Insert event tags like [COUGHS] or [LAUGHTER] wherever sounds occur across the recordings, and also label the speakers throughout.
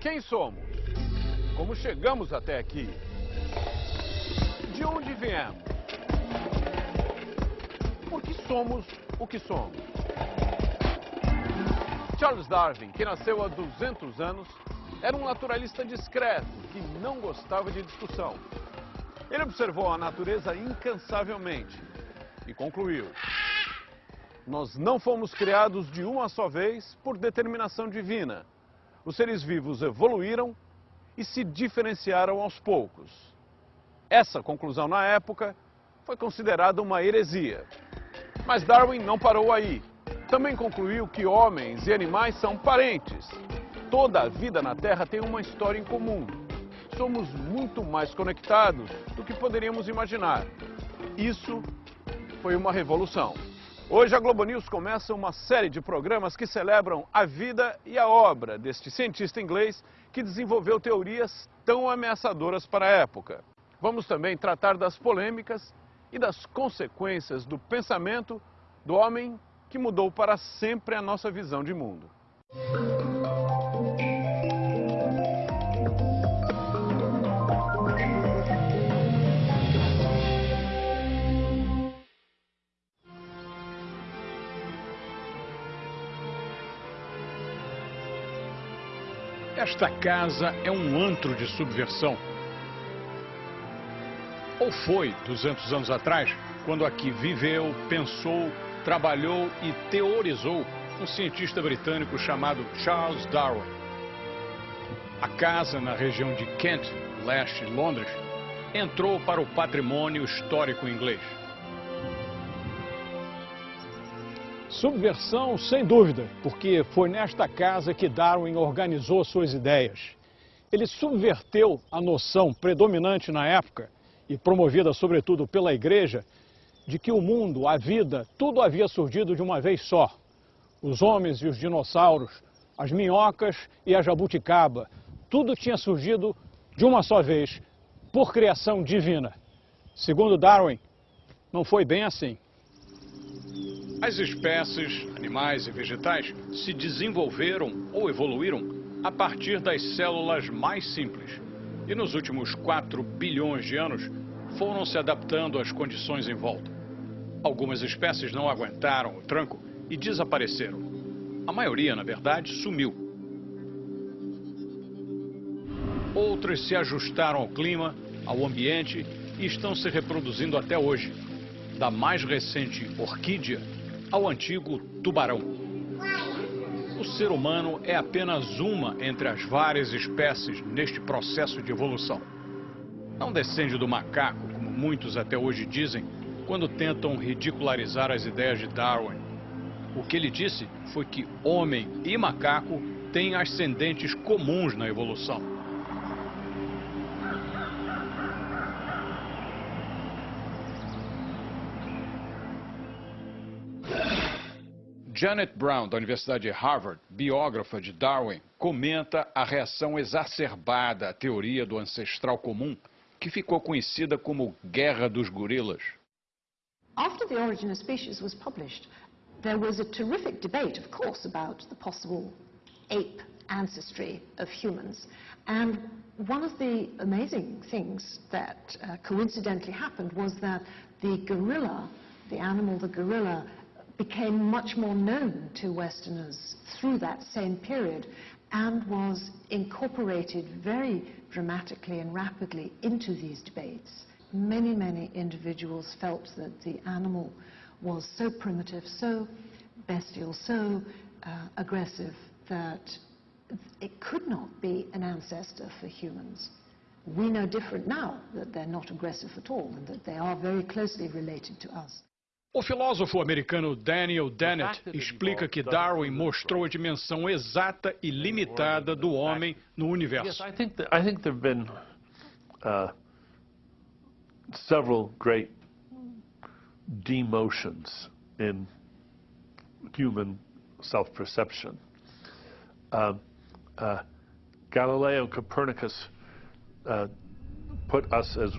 Speaker 1: Quem somos? Como chegamos até aqui? De onde viemos? Por que somos o que somos? Charles Darwin, que nasceu há 200 anos, era um naturalista discreto que não gostava de discussão. Ele observou a natureza incansavelmente e concluiu: Nós não fomos criados de uma só vez por determinação divina. Os seres vivos evoluíram e se diferenciaram aos poucos. Essa conclusão, na época, foi considerada uma heresia. Mas Darwin não parou aí. Também concluiu que homens e animais são parentes. Toda a vida na Terra tem uma história em comum. Somos muito mais conectados do que poderíamos imaginar. Isso foi uma revolução. Hoje a Globo News começa uma série de programas que celebram a vida e a obra deste cientista inglês que desenvolveu teorias tão ameaçadoras para a época. Vamos também tratar das polêmicas e das consequências do pensamento do homem que mudou para sempre a nossa visão de mundo.
Speaker 2: Esta casa é um antro de subversão. Ou foi 200 anos atrás, quando aqui viveu, pensou, trabalhou e teorizou um cientista britânico chamado Charles Darwin. A casa, na região de Kent, leste de Londres, entrou para o patrimônio histórico inglês. Subversão, sem dúvida, porque foi nesta casa que Darwin organizou suas ideias. Ele subverteu a noção predominante na época, e promovida sobretudo pela igreja, de que o mundo, a vida, tudo havia surgido de uma vez só. Os homens e os dinossauros, as minhocas e a jabuticaba, tudo tinha surgido de uma só vez, por criação divina. Segundo Darwin, não foi bem assim. As espécies, animais e vegetais, se desenvolveram ou evoluíram a partir das células mais simples. E nos últimos 4 bilhões de anos foram se adaptando às condições em volta. Algumas espécies não aguentaram o tranco e desapareceram. A maioria, na verdade, sumiu. Outras se ajustaram ao clima, ao ambiente e estão se reproduzindo até hoje. Da mais recente orquídea ao antigo tubarão. O ser humano é apenas uma entre as várias espécies neste processo de evolução. Não descende do macaco, como muitos até hoje dizem, quando tentam ridicularizar as ideias de Darwin. O que ele disse foi que homem e macaco têm ascendentes comuns na evolução. Janet Brown, da Universidade de Harvard, biógrafa de Darwin, comenta a reação exacerbada à teoria do ancestral comum, que ficou conhecida como Guerra dos Gorilas.
Speaker 3: After The Origin of Species was published, there was a terrific debate, of course, about the possible ape ancestry of humans. And one of the amazing things that uh, coincidentally happened was that the gorilla, the animal, the gorilla, became much more known to Westerners through that same period and was incorporated very dramatically and rapidly into these debates. Many, many individuals felt that the animal was so primitive, so bestial, so uh, aggressive that it could not be an ancestor for humans. We know different now, that they're not aggressive at all and that they are very closely related to us.
Speaker 2: O filósofo americano Daniel Dennett explica que Darwin mostrou a dimensão exata e limitada do homem no universo.
Speaker 4: I think that, I think there have been uh, several great demotions in human self-perception. Uh, uh, Galileo Copernicus uh, put us as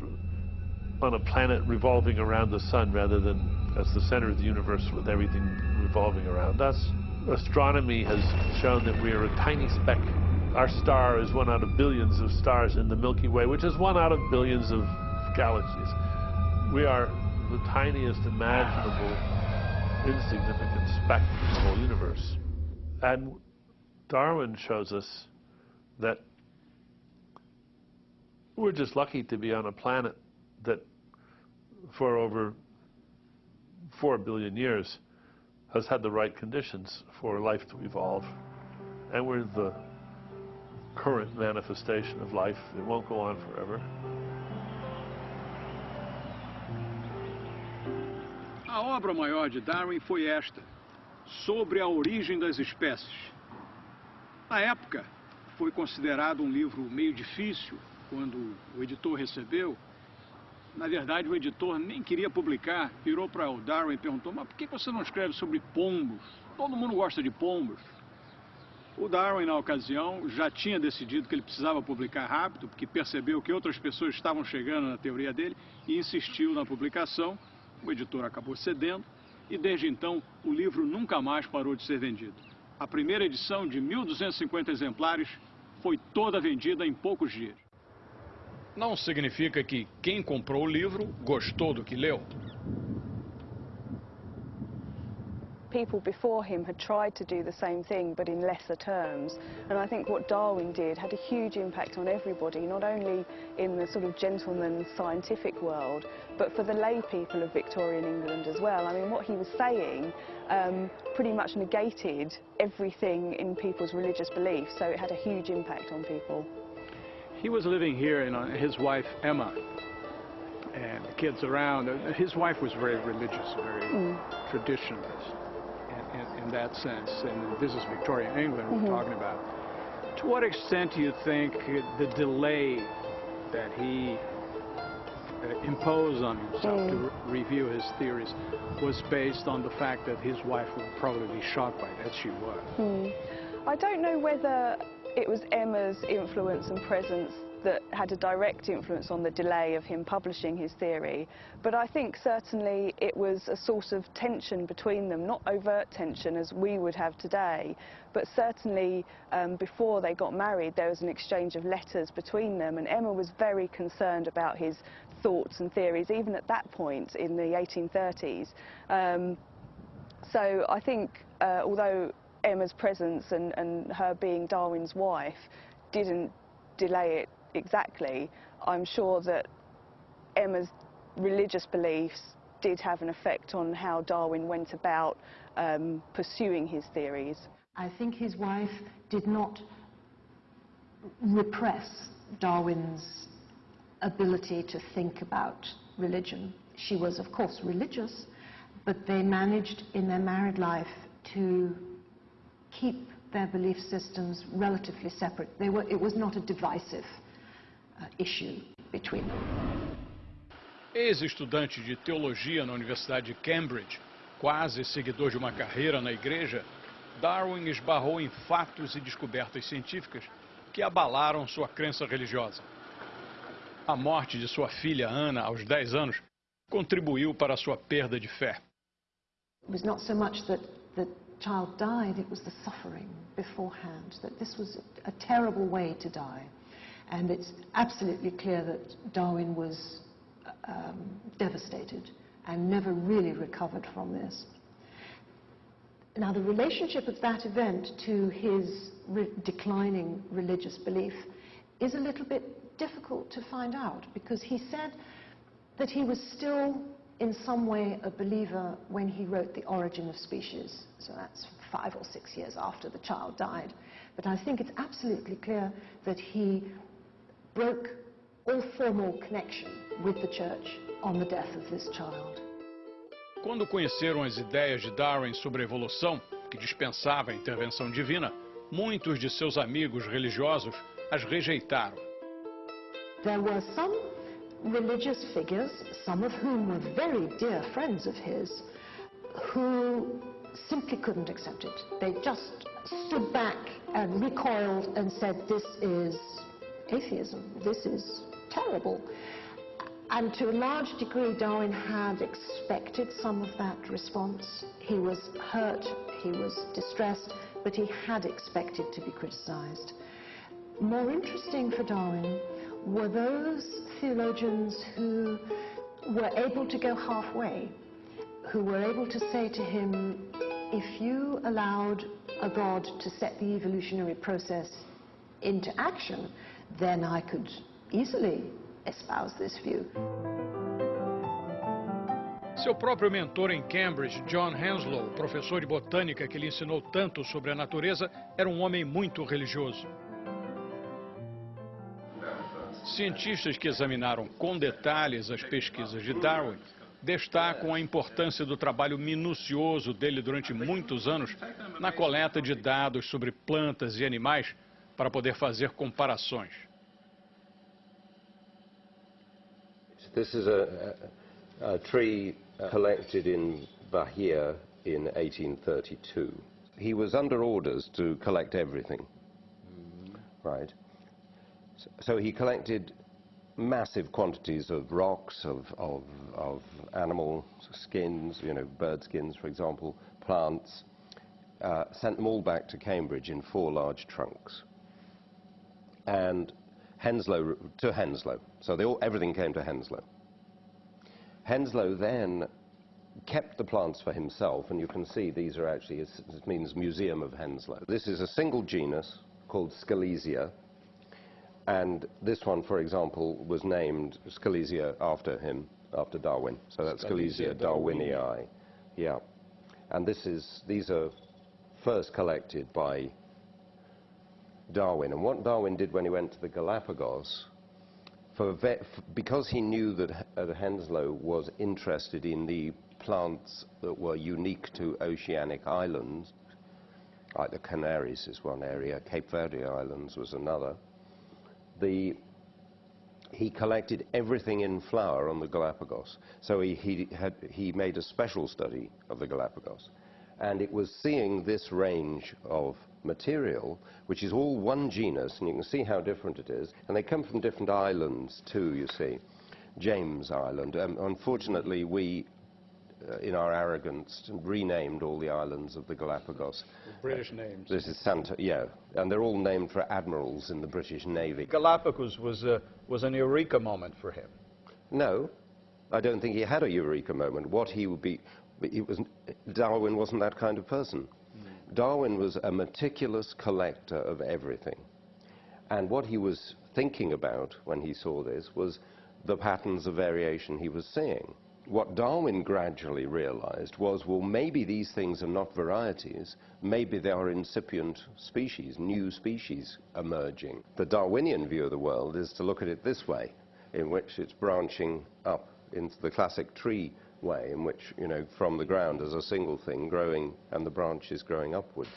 Speaker 4: on a planet revolving around the sun rather than as the center of the universe with everything revolving around us. Astronomy has shown that we are a tiny speck our star is one out of billions of stars in the Milky Way, which is one out of billions of galaxies. We are the tiniest imaginable insignificant speck in the whole universe. And Darwin shows us that we're just lucky to be on a planet that for over four billion years has had the right conditions for life to evolve. And we're the current manifestation of life. It won't go on forever.
Speaker 2: A obra maior de Darwin foi esta, sobre a origem das espécies. Na época, foi considerado um livro meio difícil quando o editor recebeu. Na verdade, o editor nem queria publicar, virou para o Darwin e perguntou, mas por que você não escreve sobre pombos? Todo mundo gosta de pombos. O Darwin, na ocasião, já tinha decidido que ele precisava publicar rápido, porque percebeu que outras pessoas estavam chegando na teoria dele e insistiu na publicação. O editor acabou cedendo e, desde então, o livro nunca mais parou de ser vendido. A primeira edição, de 1.250 exemplares, foi toda vendida em poucos dias. Não significa que quem comprou o livro gostou do que leu.
Speaker 5: people before him had tried to do the same thing but in lesser terms and I think what Darwin did had a huge impact on everybody not only in the sort of gentleman scientific world but for the lay people of Victorian England as well. I mean what he was saying um, pretty much negated everything in people's religious beliefs so it had a huge impact on people.
Speaker 2: He was living here and uh, his wife Emma and the kids around. His wife was very religious, very mm. traditionalist in, in, that sense, and this is Victorian England mm -hmm. we're talking about. To what extent do you think the delay that he uh, imposed on himself mm. to re review his theories was based on the fact that his wife would probably be shocked by that she was?
Speaker 5: Mm. I don't know whether it was Emma's influence and presence that had a direct influence on the delay of him publishing his theory. But I think certainly it was a source of tension between them, not overt tension as we would have today, but certainly um, before they got married there was an exchange of letters between them and Emma was very concerned about his thoughts and theories even at that point in the 1830s. Um, so I think uh, although Emma's presence and, and her being Darwin's wife didn't delay it exactly, I'm sure that Emma's religious beliefs did have an effect on how Darwin went about um, pursuing his theories.
Speaker 3: I think his wife did not repress Darwin's ability to think about religion. She was, of course, religious, but they managed in their married life to keep their belief systems relatively separate. Were, it was not a divisive Uh, issue between them.
Speaker 2: Ex-estudante de teologia na Universidade de Cambridge, quase seguidor de uma carreira na igreja, Darwin esbarrou em fatos e descobertas científicas que abalaram sua crença religiosa. A morte de sua filha Ana aos 10 anos contribuiu para sua perda de fé.
Speaker 3: It was not so much that the child died, it was the suffering beforehand, that this was a terrible way to die. And it's absolutely clear that Darwin was um, devastated and never really recovered from this. Now, the relationship of that event to his re declining religious belief is a little bit difficult to find out because he said that he was still in some way a believer when he wrote The Origin of Species. So that's five or six years after the child died. But I think it's absolutely clear that he broke all formal connection with the church on the death of this child.
Speaker 2: Quando conheceram as ideias de Darwin sobre a evolução, que dispensava a intervenção divina, muitos de seus amigos religiosos as rejeitaram.
Speaker 3: There were some religious figures, some of whom were very dear friends of his, who simply couldn't accept it. They just stood back and recoiled and said, this is atheism. This is terrible. And to a large degree, Darwin had expected some of that response. He was hurt, he was distressed, but he had expected to be criticized. More interesting for Darwin were those theologians who were able to go halfway, who were able to say to him, if you allowed a God to set the evolutionary process into action, then I could easily espouse this view.
Speaker 2: Seu próprio mentor em Cambridge, John Henslow, professor de botânica que lhe ensinou tanto sobre a natureza, era um homem muito religioso. Cientistas que examinaram com detalhes as pesquisas de Darwin destacam a importância do trabalho minucioso dele durante muitos anos na coleta de dados sobre plantas e animais para poder fazer comparações.
Speaker 6: This is a, a, a tree collected in Bahia in 1832. He was under orders to collect everything, right? So he collected massive quantities of rocks, of, of, of animal skins, you know, bird skins, for example, plants, uh, sent them all back to Cambridge in four large trunks. And Henslow, to Henslow. So they all, everything came to Henslow. Henslow then kept the plants for himself, and you can see these are actually, it means Museum of Henslow. This is a single genus called Scalesia, and this one, for example, was named Scalesia after him, after Darwin. So that's Scalesia, darwinii. Yeah. And this is, these are first collected by Darwin. And what Darwin did when he went to the Galapagos, for because he knew that Henslow was interested in the plants that were unique to oceanic islands, like the Canaries is one area, Cape Verde Islands was another, the, he collected everything in flower on the Galapagos. So he, he, had, he made a special study of the Galapagos. And it was seeing this range of material, which is all one genus, and you can see how different it is. And they come from different islands too, you see. James Island. Um, unfortunately, we in our arrogance, renamed all the islands of the Galapagos.
Speaker 2: British names.
Speaker 6: This is Santa, yeah, and they're all named for admirals in the British Navy.
Speaker 2: Galapagos was, a, was an eureka moment for him.
Speaker 6: No, I don't think he had a eureka moment. What he would be, he was, Darwin wasn't that kind of person. Mm. Darwin was a meticulous collector of everything. And what he was thinking about when he saw this was the patterns of variation he was seeing what Darwin gradually realized was, well, maybe these things are not varieties, maybe they are incipient species, new species emerging. The Darwinian view of the world is to look at it this way, in which it's branching up into the classic tree way, in which, you know, from the ground as a single thing growing and the branches growing upward.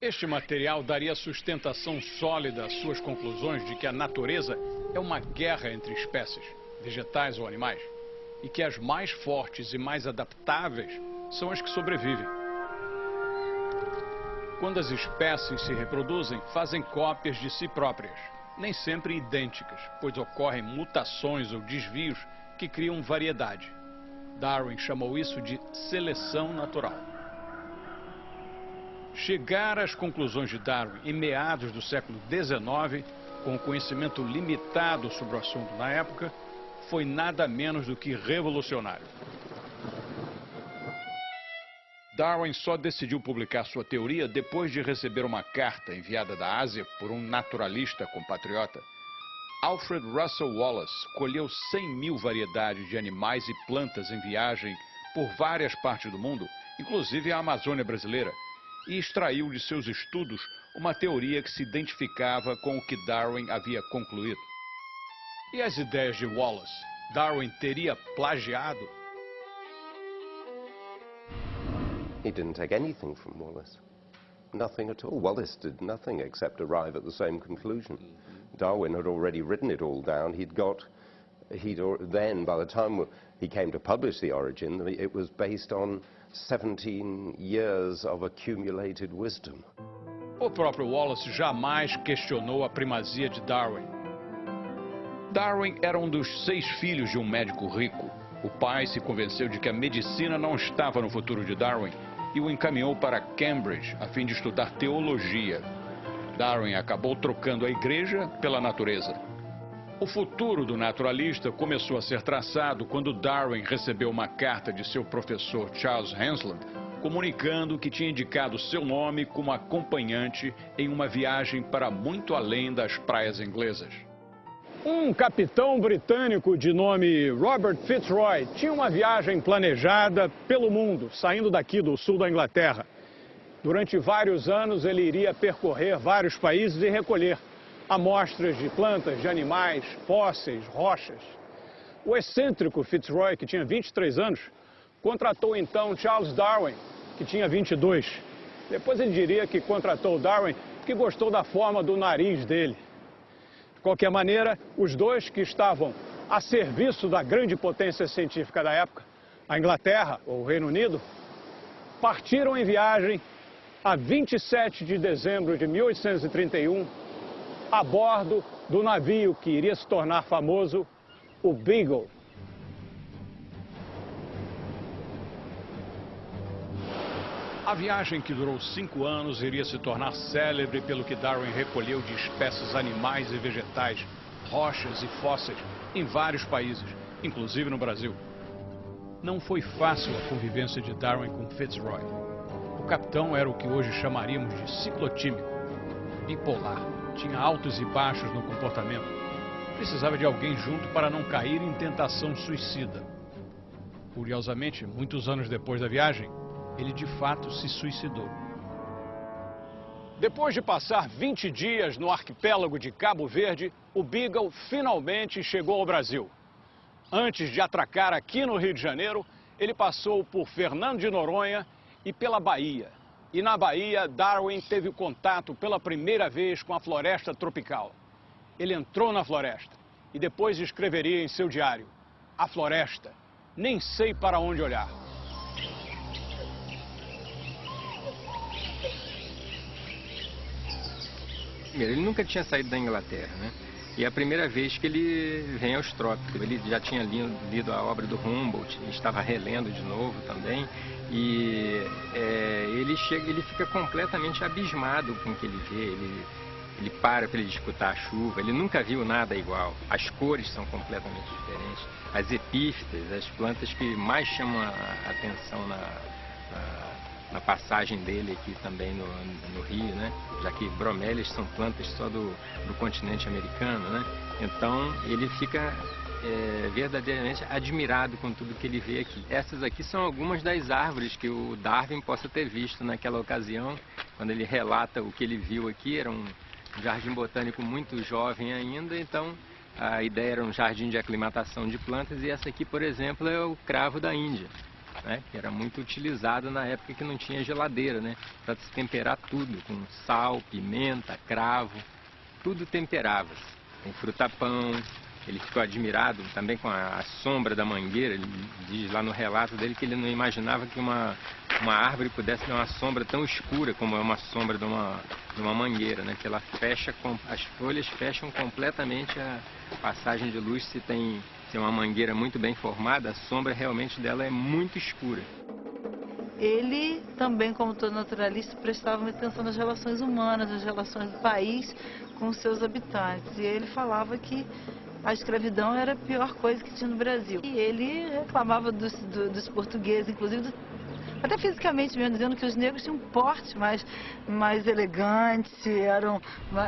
Speaker 2: Este material daria sustentação sólida às suas conclusões de que a natureza é uma guerra entre espécies, vegetais ou animais, e que as mais fortes e mais adaptáveis são as que sobrevivem. Quando as espécies se reproduzem, fazem cópias de si próprias, nem sempre idênticas, pois ocorrem mutações ou desvios que criam variedade. Darwin chamou isso de seleção natural. Chegar às conclusões de Darwin em meados do século XIX com conhecimento limitado sobre o assunto na época, foi nada menos do que revolucionário. Darwin só decidiu publicar sua teoria depois de receber uma carta enviada da Ásia por um naturalista compatriota. Alfred Russel Wallace colheu 100 mil variedades de animais e plantas em viagem por várias partes do mundo, inclusive a Amazônia brasileira, e extraiu de seus estudos uma teoria que se identificava com o que Darwin havia concluído. E as ideias de Wallace? Darwin teria plagiado?
Speaker 6: He didn't take anything from Wallace. Nothing at all. Wallace did nothing except arrive at the same conclusion. Darwin had already written it all down. He'd got, he'd then, by the time he came to publish The Origin, it was based on 17 years of accumulated wisdom.
Speaker 2: O próprio Wallace jamais questionou a primazia de Darwin. Darwin era um dos seis filhos de um médico rico. O pai se convenceu de que a medicina não estava no futuro de Darwin e o encaminhou para Cambridge a fim de estudar teologia. Darwin acabou trocando a igreja pela natureza. O futuro do naturalista começou a ser traçado quando Darwin recebeu uma carta de seu professor Charles Hansland, comunicando que tinha indicado seu nome como acompanhante em uma viagem para muito além das praias inglesas. Um capitão britânico de nome Robert Fitzroy tinha uma viagem planejada pelo mundo, saindo daqui do sul da Inglaterra. Durante vários anos ele iria percorrer vários países e recolher amostras de plantas, de animais, fósseis, rochas. O excêntrico Fitzroy, que tinha 23 anos, contratou então Charles Darwin, que tinha 22. Depois ele diria que contratou Darwin porque gostou da forma do nariz dele. De qualquer maneira, os dois que estavam a serviço da grande potência científica da época, a Inglaterra ou o Reino Unido, partiram em viagem a 27 de dezembro de 1831, a bordo do navio que iria se tornar famoso, o Beagle. A viagem, que durou cinco anos, iria se tornar célebre pelo que Darwin recolheu de espécies animais e vegetais, rochas e fósseis em vários países, inclusive no Brasil. Não foi fácil a convivência de Darwin com Fitzroy. O capitão era o que hoje chamaríamos de ciclotímico, bipolar, tinha altos e baixos no comportamento. Precisava de alguém junto para não cair em tentação suicida. Curiosamente, muitos anos depois da viagem, ele de fato se suicidou. Depois de passar 20 dias no arquipélago de Cabo Verde, o Beagle finalmente chegou ao Brasil. Antes de atracar aqui no Rio de Janeiro, ele passou por Fernando de Noronha e pela Bahia. E na Bahia, Darwin teve contato pela primeira vez com a floresta tropical. Ele entrou na floresta e depois escreveria em seu diário: A floresta, nem sei para onde olhar.
Speaker 7: Ele nunca tinha saído da Inglaterra, né? E é a primeira vez que ele vem aos trópicos. Ele já tinha lido, a obra do Humboldt, estava relendo de novo também. E é, ele, chega, ele fica completamente abismado com o que ele vê. Ele, ele para para ele escutar a chuva, ele nunca viu nada igual. As cores são completamente diferentes. As epífitas, as plantas que mais chamam a atenção na, na na passagem dele aqui também no, no, Rio, né? Já que bromélias são plantas só do, do continente americano, né? Então ele fica é, verdadeiramente admirado com tudo que ele vê aqui. Essas aqui são algumas das árvores que o Darwin possa ter visto naquela ocasião, quando ele relata o que ele viu aqui, era um jardim botânico muito jovem ainda, então a ideia era um jardim de aclimatação de plantas e essa aqui, por exemplo, é o cravo da Índia né, que era muito utilizado na época que não tinha geladeira, né, para se temperar tudo, com sal, pimenta, cravo, tudo temperava. Tem fruta-pão, ele ficou admirado também com a, a, sombra da mangueira, ele diz lá no relato dele que ele não imaginava que uma, uma árvore pudesse ter uma sombra tão escura como é uma sombra de uma, de uma mangueira, né, que ela fecha, as folhas fecham completamente a passagem de luz se tem se uma mangueira muito bem formada, a sombra realmente dela é muito escura.
Speaker 8: Ele também, como todo naturalista, prestava atenção nas relações humanas, nas relações do país com seus habitantes. E ele falava que a escravidão era a pior coisa que tinha no Brasil. E ele reclamava dos, do, dos portugueses, inclusive do, até fisicamente mesmo, dizendo que os negros tinham um porte mais, mais elegante, eram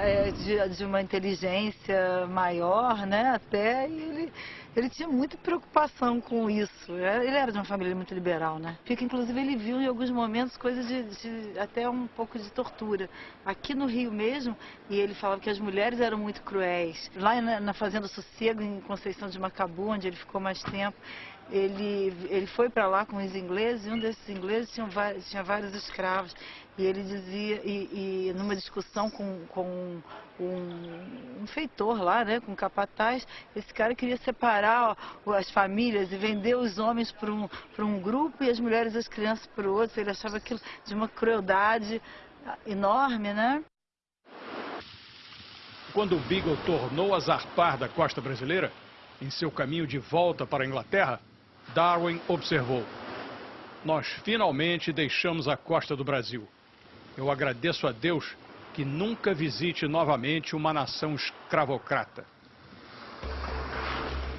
Speaker 8: é, de, de, uma inteligência maior, né, até, e ele ele tinha muita preocupação com isso. É, ele era de uma família muito liberal, né? Porque, inclusive, ele viu em alguns momentos coisas de, de, até um pouco de tortura. Aqui no Rio mesmo, e ele falava que as mulheres eram muito cruéis. Lá na, na Fazenda Sossego, em Conceição de Macabu, onde ele ficou mais tempo, ele, ele foi para lá com os ingleses, e um desses ingleses tinha, tinha vários escravos. E ele dizia, e, e numa discussão com, com um, um, feitor lá, né, com um capataz, esse cara queria separar ó, as famílias e vender os homens para um, um grupo e as mulheres e as crianças para o outro. Ele achava aquilo de uma crueldade enorme, né?
Speaker 2: Quando o Beagle tornou a zarpar da costa brasileira, em seu caminho de volta para a Inglaterra, Darwin observou. nós finalmente deixamos a costa do Brasil. Eu agradeço a Deus que nunca visite novamente uma nação escravocrata.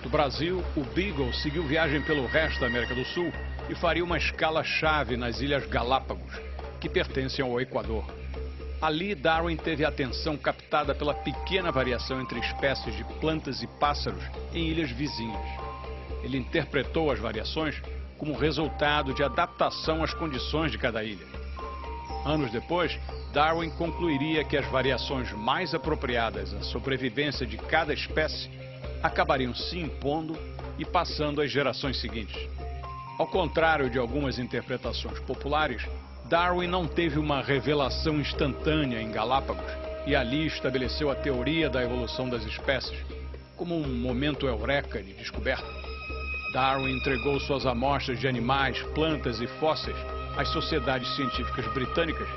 Speaker 2: Do Brasil, o Beagle seguiu viagem pelo resto da América do Sul e faria uma escala-chave nas Ilhas Galápagos, que pertencem ao Equador. Ali, Darwin teve a atenção captada pela pequena variação entre espécies de plantas e pássaros em ilhas vizinhas. Ele interpretou as variações como resultado de adaptação às condições de cada ilha. Anos depois, Darwin concluiria que as variações mais apropriadas à sobrevivência de cada espécie acabariam se impondo e passando às gerações seguintes. Ao contrário de algumas interpretações populares, Darwin não teve uma revelação instantânea em Galápagos e ali estabeleceu a teoria da evolução das espécies como um momento eureka de descoberta. Darwin entregou suas amostras de animais, plantas e fósseis às sociedades científicas britânicas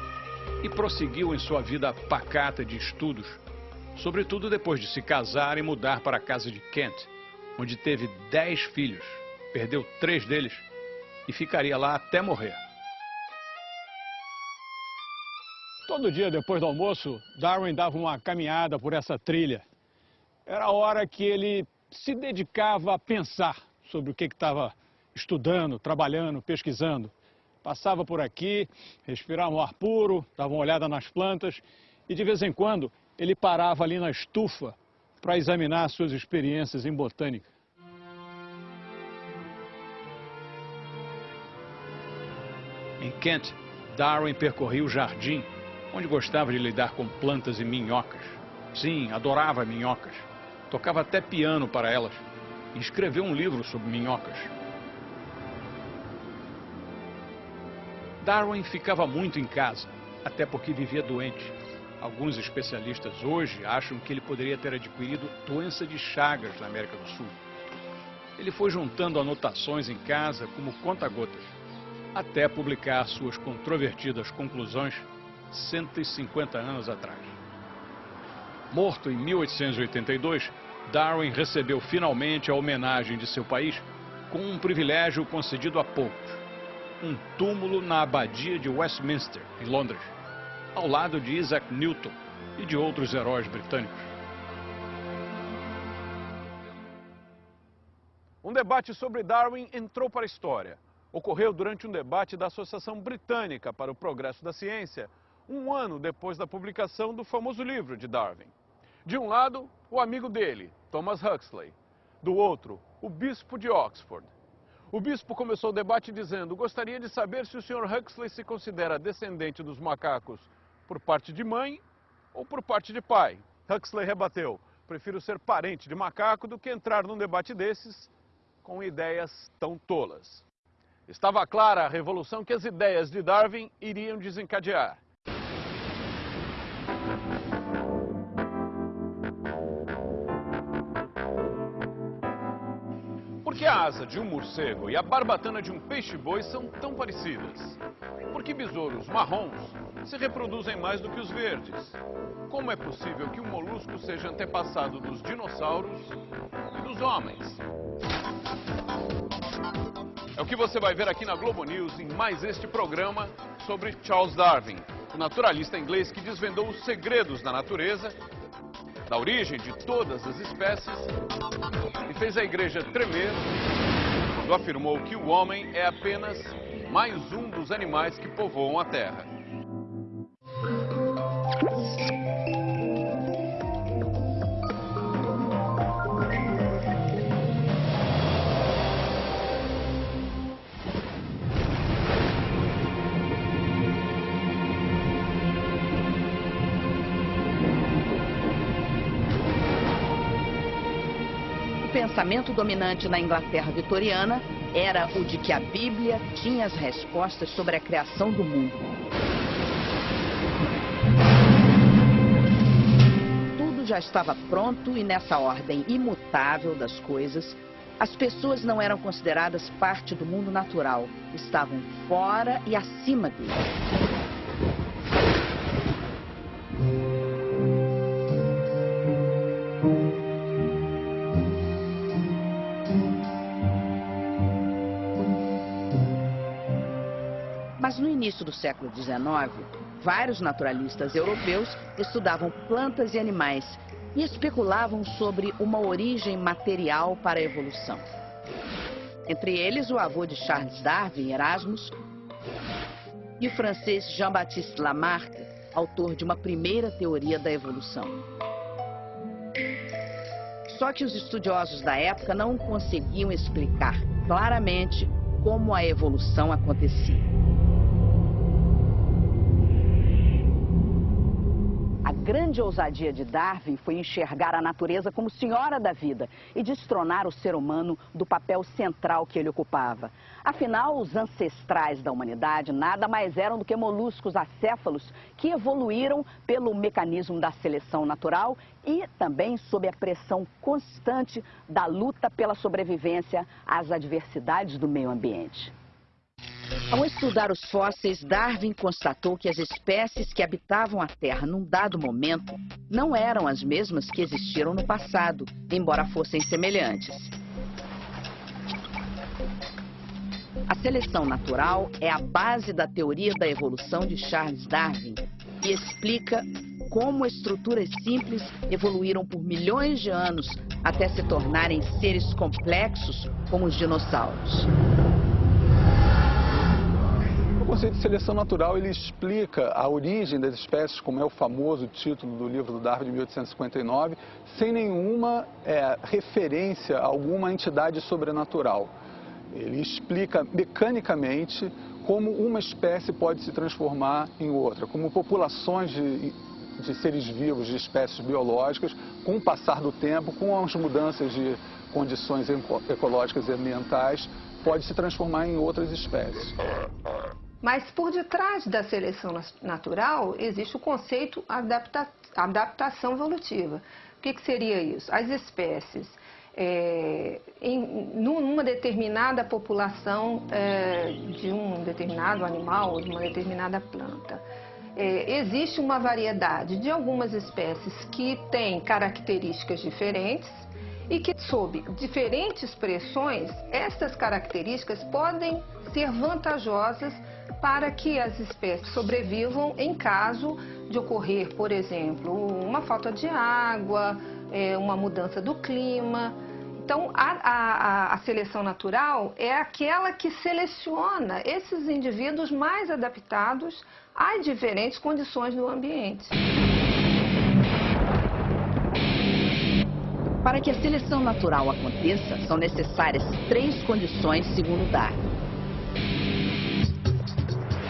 Speaker 2: e prosseguiu em sua vida pacata de estudos, sobretudo depois de se casar e mudar para a casa de Kent, onde teve dez filhos, perdeu três deles e ficaria lá até morrer. Todo dia depois do almoço, Darwin dava uma caminhada por essa trilha. Era a hora que ele se dedicava a pensar sobre o que estava estudando, trabalhando, pesquisando. Passava por aqui, respirava um ar puro, dava uma olhada nas plantas e de vez em quando ele parava ali na estufa para examinar suas experiências em botânica. Em Kent, Darwin percorria o jardim, onde gostava de lidar com plantas e minhocas. Sim, adorava minhocas. Tocava até piano para elas e escreveu um livro sobre minhocas. Darwin ficava muito em casa, até porque vivia doente. Alguns especialistas hoje acham que ele poderia ter adquirido doença de Chagas na América do Sul. Ele foi juntando anotações em casa como conta-gotas, até publicar suas controvertidas conclusões 150 anos atrás. Morto em 1882, Darwin recebeu finalmente a homenagem de seu país com um privilégio concedido a poucos: um túmulo na abadia de Westminster, em Londres, ao lado de Isaac Newton e de outros heróis britânicos.
Speaker 1: Um debate sobre Darwin entrou para a história. Ocorreu durante um debate da Associação Britânica para o Progresso da Ciência, um ano depois da publicação do famoso livro de Darwin. De um lado, o amigo dele, Thomas Huxley. Do outro, o bispo de Oxford. O bispo começou o debate dizendo: Gostaria de saber se o Sr. Huxley se considera descendente dos macacos por parte de mãe ou por parte de pai. Huxley rebateu: Prefiro ser parente de macaco do que entrar num debate desses com ideias tão tolas. Estava clara a revolução que as ideias de Darwin iriam desencadear. Asa de um morcego e a barbatana de um peixe-boi são tão parecidas? Por que besouros marrons se reproduzem mais do que os verdes? Como é possível que um molusco seja antepassado dos dinossauros e dos homens? É o que você vai ver aqui na Globo News em mais este programa sobre Charles Darwin, o naturalista inglês que desvendou os segredos da natureza da origem de todas as espécies e fez a igreja tremer quando afirmou que o homem é apenas mais um dos animais que povoam a Terra.
Speaker 9: Pensamento dominante na Inglaterra vitoriana era o de que a Bíblia tinha as respostas sobre a criação do mundo. Tudo já estava pronto e nessa ordem imutável das coisas, as pessoas não eram consideradas parte do mundo natural, estavam fora e acima dele. Início do século XIX, vários naturalistas europeus estudavam plantas e animais e especulavam sobre uma origem material para a evolução. Entre eles, o avô de Charles Darwin, Erasmus, e o francês Jean-Baptiste Lamarck, autor de uma primeira teoria da evolução. Só que os estudiosos da época não conseguiam explicar claramente como a evolução acontecia. A grande ousadia de Darwin foi enxergar a natureza como senhora da vida e destronar o ser humano do papel central que ele ocupava. Afinal, os ancestrais da humanidade nada mais eram do que moluscos acéfalos que evoluíram pelo mecanismo da seleção natural e também sob a pressão constante da luta pela sobrevivência às adversidades do meio ambiente. Ao estudar os fósseis, Darwin constatou que as espécies que habitavam a Terra num dado momento não eram as mesmas que existiram no passado, embora fossem semelhantes. A seleção natural é a base da teoria da evolução de Charles Darwin e explica como estruturas simples evoluíram por milhões de anos até se tornarem seres complexos como os dinossauros.
Speaker 10: Conceito de seleção natural ele explica a origem das espécies, como é o famoso título do livro do Darwin de 1859, sem nenhuma é, referência a alguma entidade sobrenatural. Ele explica mecanicamente como uma espécie pode se transformar em outra, como populações de, de seres vivos, de espécies biológicas, com o passar do tempo, com as mudanças de condições ecológicas e ambientais, pode se transformar em outras espécies.
Speaker 11: Mas por detrás da seleção natural existe o conceito adapta adaptação evolutiva. O que, que seria isso? As espécies é, em numa determinada população é, de um determinado animal ou de uma determinada planta. É, existe uma variedade de algumas espécies que têm características diferentes e que, sob diferentes pressões, estas características podem ser vantajosas para que as espécies sobrevivam em caso de ocorrer, por exemplo, uma falta de água, é, uma mudança do clima. Então, a, a, a, seleção natural é aquela que seleciona esses indivíduos mais adaptados às diferentes condições do ambiente.
Speaker 9: Para que a seleção natural aconteça, são necessárias três condições, segundo Darwin.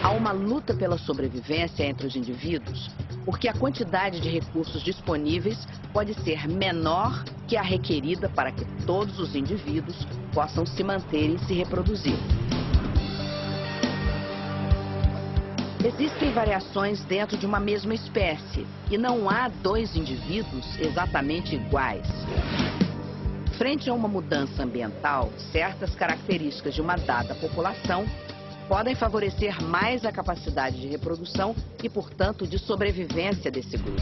Speaker 9: Há uma luta pela sobrevivência entre os indivíduos, porque a quantidade de recursos disponíveis pode ser menor que a requerida para que todos os indivíduos possam se manter e se reproduzir. Existem variações dentro de uma mesma espécie e não há dois indivíduos exatamente iguais. Frente a uma mudança ambiental, certas características de uma dada população podem favorecer mais a capacidade de reprodução e, portanto, de sobrevivência desse grupo.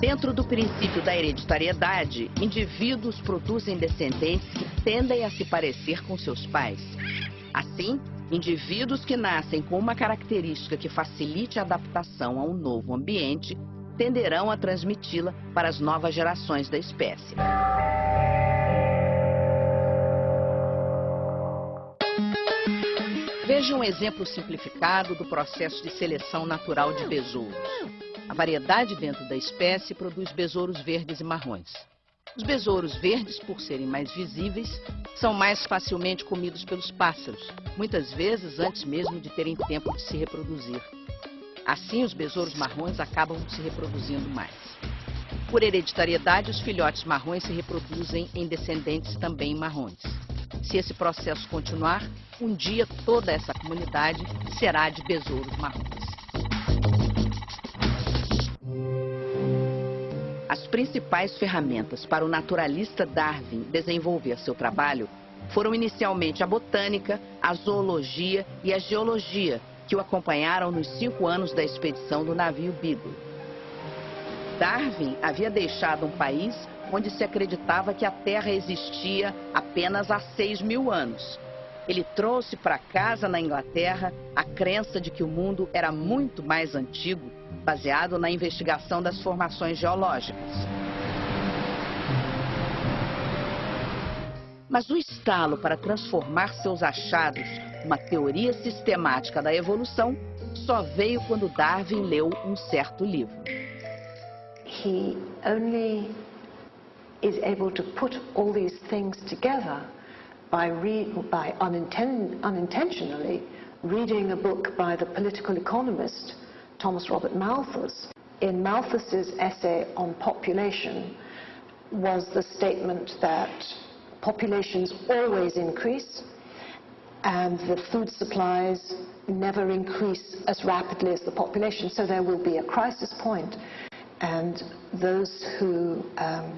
Speaker 9: Dentro do princípio da hereditariedade, indivíduos produzem descendentes que tendem a se parecer com seus pais. Assim, indivíduos que nascem com uma característica que facilite a adaptação a um novo ambiente tenderão a transmiti-la para as novas gerações da espécie. Veja um exemplo simplificado do processo de seleção natural de besouros. A variedade dentro da espécie produz besouros verdes e marrons. Os besouros verdes, por serem mais visíveis, são mais facilmente comidos pelos pássaros, muitas vezes antes mesmo de terem tempo de se reproduzir. Assim, os besouros marrons acabam se reproduzindo mais. Por hereditariedade, os filhotes marrons se reproduzem em descendentes também marrons. Se esse processo continuar, um dia toda essa comunidade será de besouros marrons. As principais ferramentas para o naturalista Darwin desenvolver seu trabalho foram inicialmente a botânica, a zoologia e a geologia, que o acompanharam nos cinco anos da expedição do navio Beagle. Darwin havia deixado um país onde se acreditava que a Terra existia apenas há 6 mil anos. Ele trouxe para casa na Inglaterra a crença de que o mundo era muito mais antigo, baseado na investigação das formações geológicas. Mas o estalo para transformar seus achados numa teoria sistemática da evolução só veio quando Darwin leu um certo livro.
Speaker 3: He only is able to put all these things together by, by uninten unintentionally reading a book by the political economist Thomas Robert Malthus. In Malthus's essay on population was the statement that populations always increase and the food supplies never increase as rapidly as the population, so there will be a crisis point, and those who um,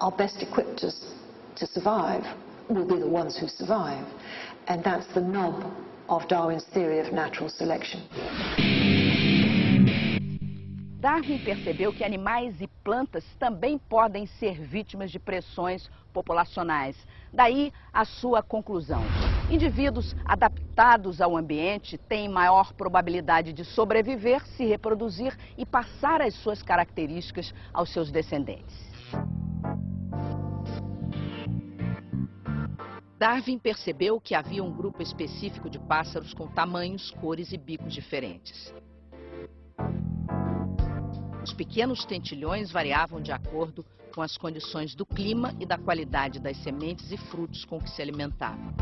Speaker 3: are best equipped to, to survive will be the ones who survive. And that's the nub of Darwin's theory of natural selection.
Speaker 9: Darwin percebeu que animais e plantas também podem ser vítimas de pressões populacionais. Daí a sua conclusão. Indivíduos adaptados ao ambiente têm maior probabilidade de sobreviver, se reproduzir e passar as suas características aos seus descendentes. Darwin percebeu que havia um grupo específico de pássaros com tamanhos, cores e bicos diferentes. Os pequenos tentilhões variavam de acordo com as condições do clima e da qualidade das sementes e frutos com que se alimentavam.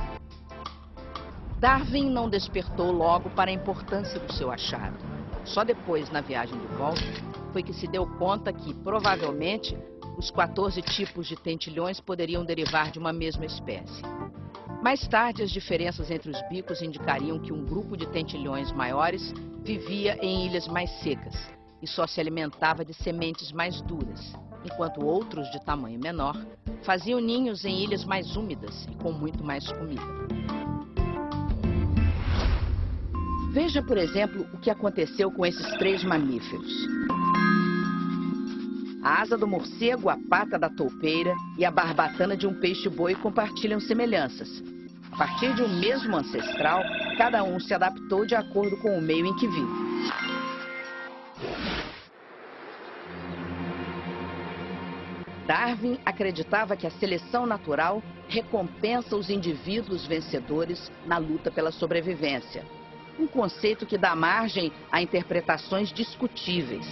Speaker 9: Darwin não despertou logo para a importância do seu achado. Só depois, na viagem de volta, foi que se deu conta que, provavelmente, os 14 tipos de tentilhões poderiam derivar de uma mesma espécie. Mais tarde, as diferenças entre os bicos indicariam que um grupo de tentilhões maiores vivia em ilhas mais secas e só se alimentava de sementes mais duras, enquanto outros de tamanho menor faziam ninhos em ilhas mais úmidas e com muito mais comida. Veja, por exemplo, o que aconteceu com esses três mamíferos. A asa do morcego, a pata da toupeira e a barbatana de um peixe-boi compartilham semelhanças. A partir de um mesmo ancestral, cada um se adaptou de acordo com o meio em que vive. Darwin acreditava que a seleção natural recompensa os indivíduos vencedores na luta pela sobrevivência. Um conceito que dá margem a interpretações discutíveis.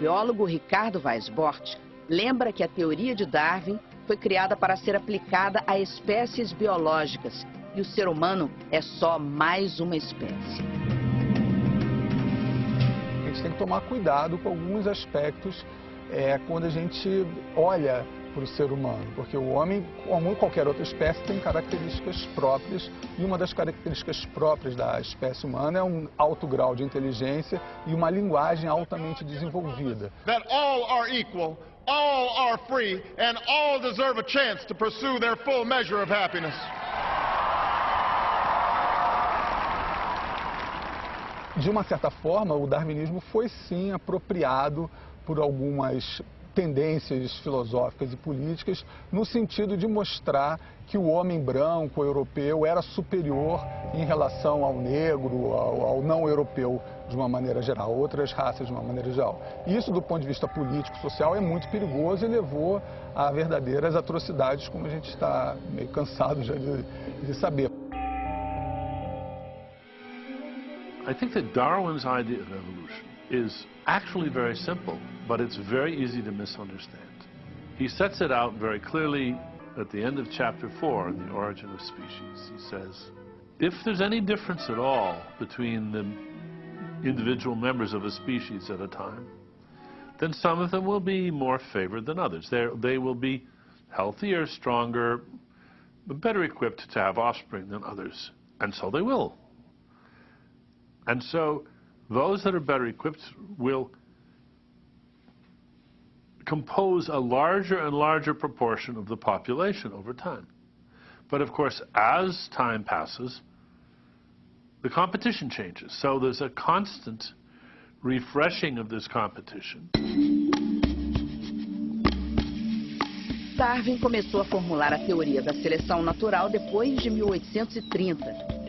Speaker 9: Biólogo Ricardo Weisbort lembra que a teoria de Darwin foi criada para ser aplicada a espécies biológicas e o ser humano é só mais uma espécie.
Speaker 10: A gente tem que tomar cuidado com alguns aspectos é, quando a gente olha para o ser humano, porque o homem, como qualquer outra espécie, tem características próprias e uma das características próprias da espécie humana é um alto grau de inteligência e uma linguagem altamente desenvolvida. That all are equal, all are free and all deserve a chance to pursue their full measure of happiness. De uma certa forma, o darwinismo foi sim apropriado por algumas tendências filosóficas e políticas no sentido de mostrar que o homem branco europeu era superior em relação ao negro, ao, ao não europeu de uma maneira geral, outras raças de uma maneira geral. Isso, do ponto de vista político, social, é muito perigoso e levou a verdadeiras atrocidades, como a gente está meio cansado já de, de saber.
Speaker 4: I think that Darwin's idea of evolution is actually very simple, but it's very easy to misunderstand. He sets it out very clearly at the end of chapter 4 in The Origin of Species. He says, if there's any difference at all between the individual members of a species at a time, then some of them will be more favored than others. They're, they will be healthier, stronger, better equipped to have offspring than others. And so they will. And so those that are better equipped will compose a larger and larger proportion of the population over time. But of course, as time passes, the competition changes. So there's a constant refreshing of this competition.
Speaker 9: Darwin começou a formular a teoria da seleção natural depois de 1830 e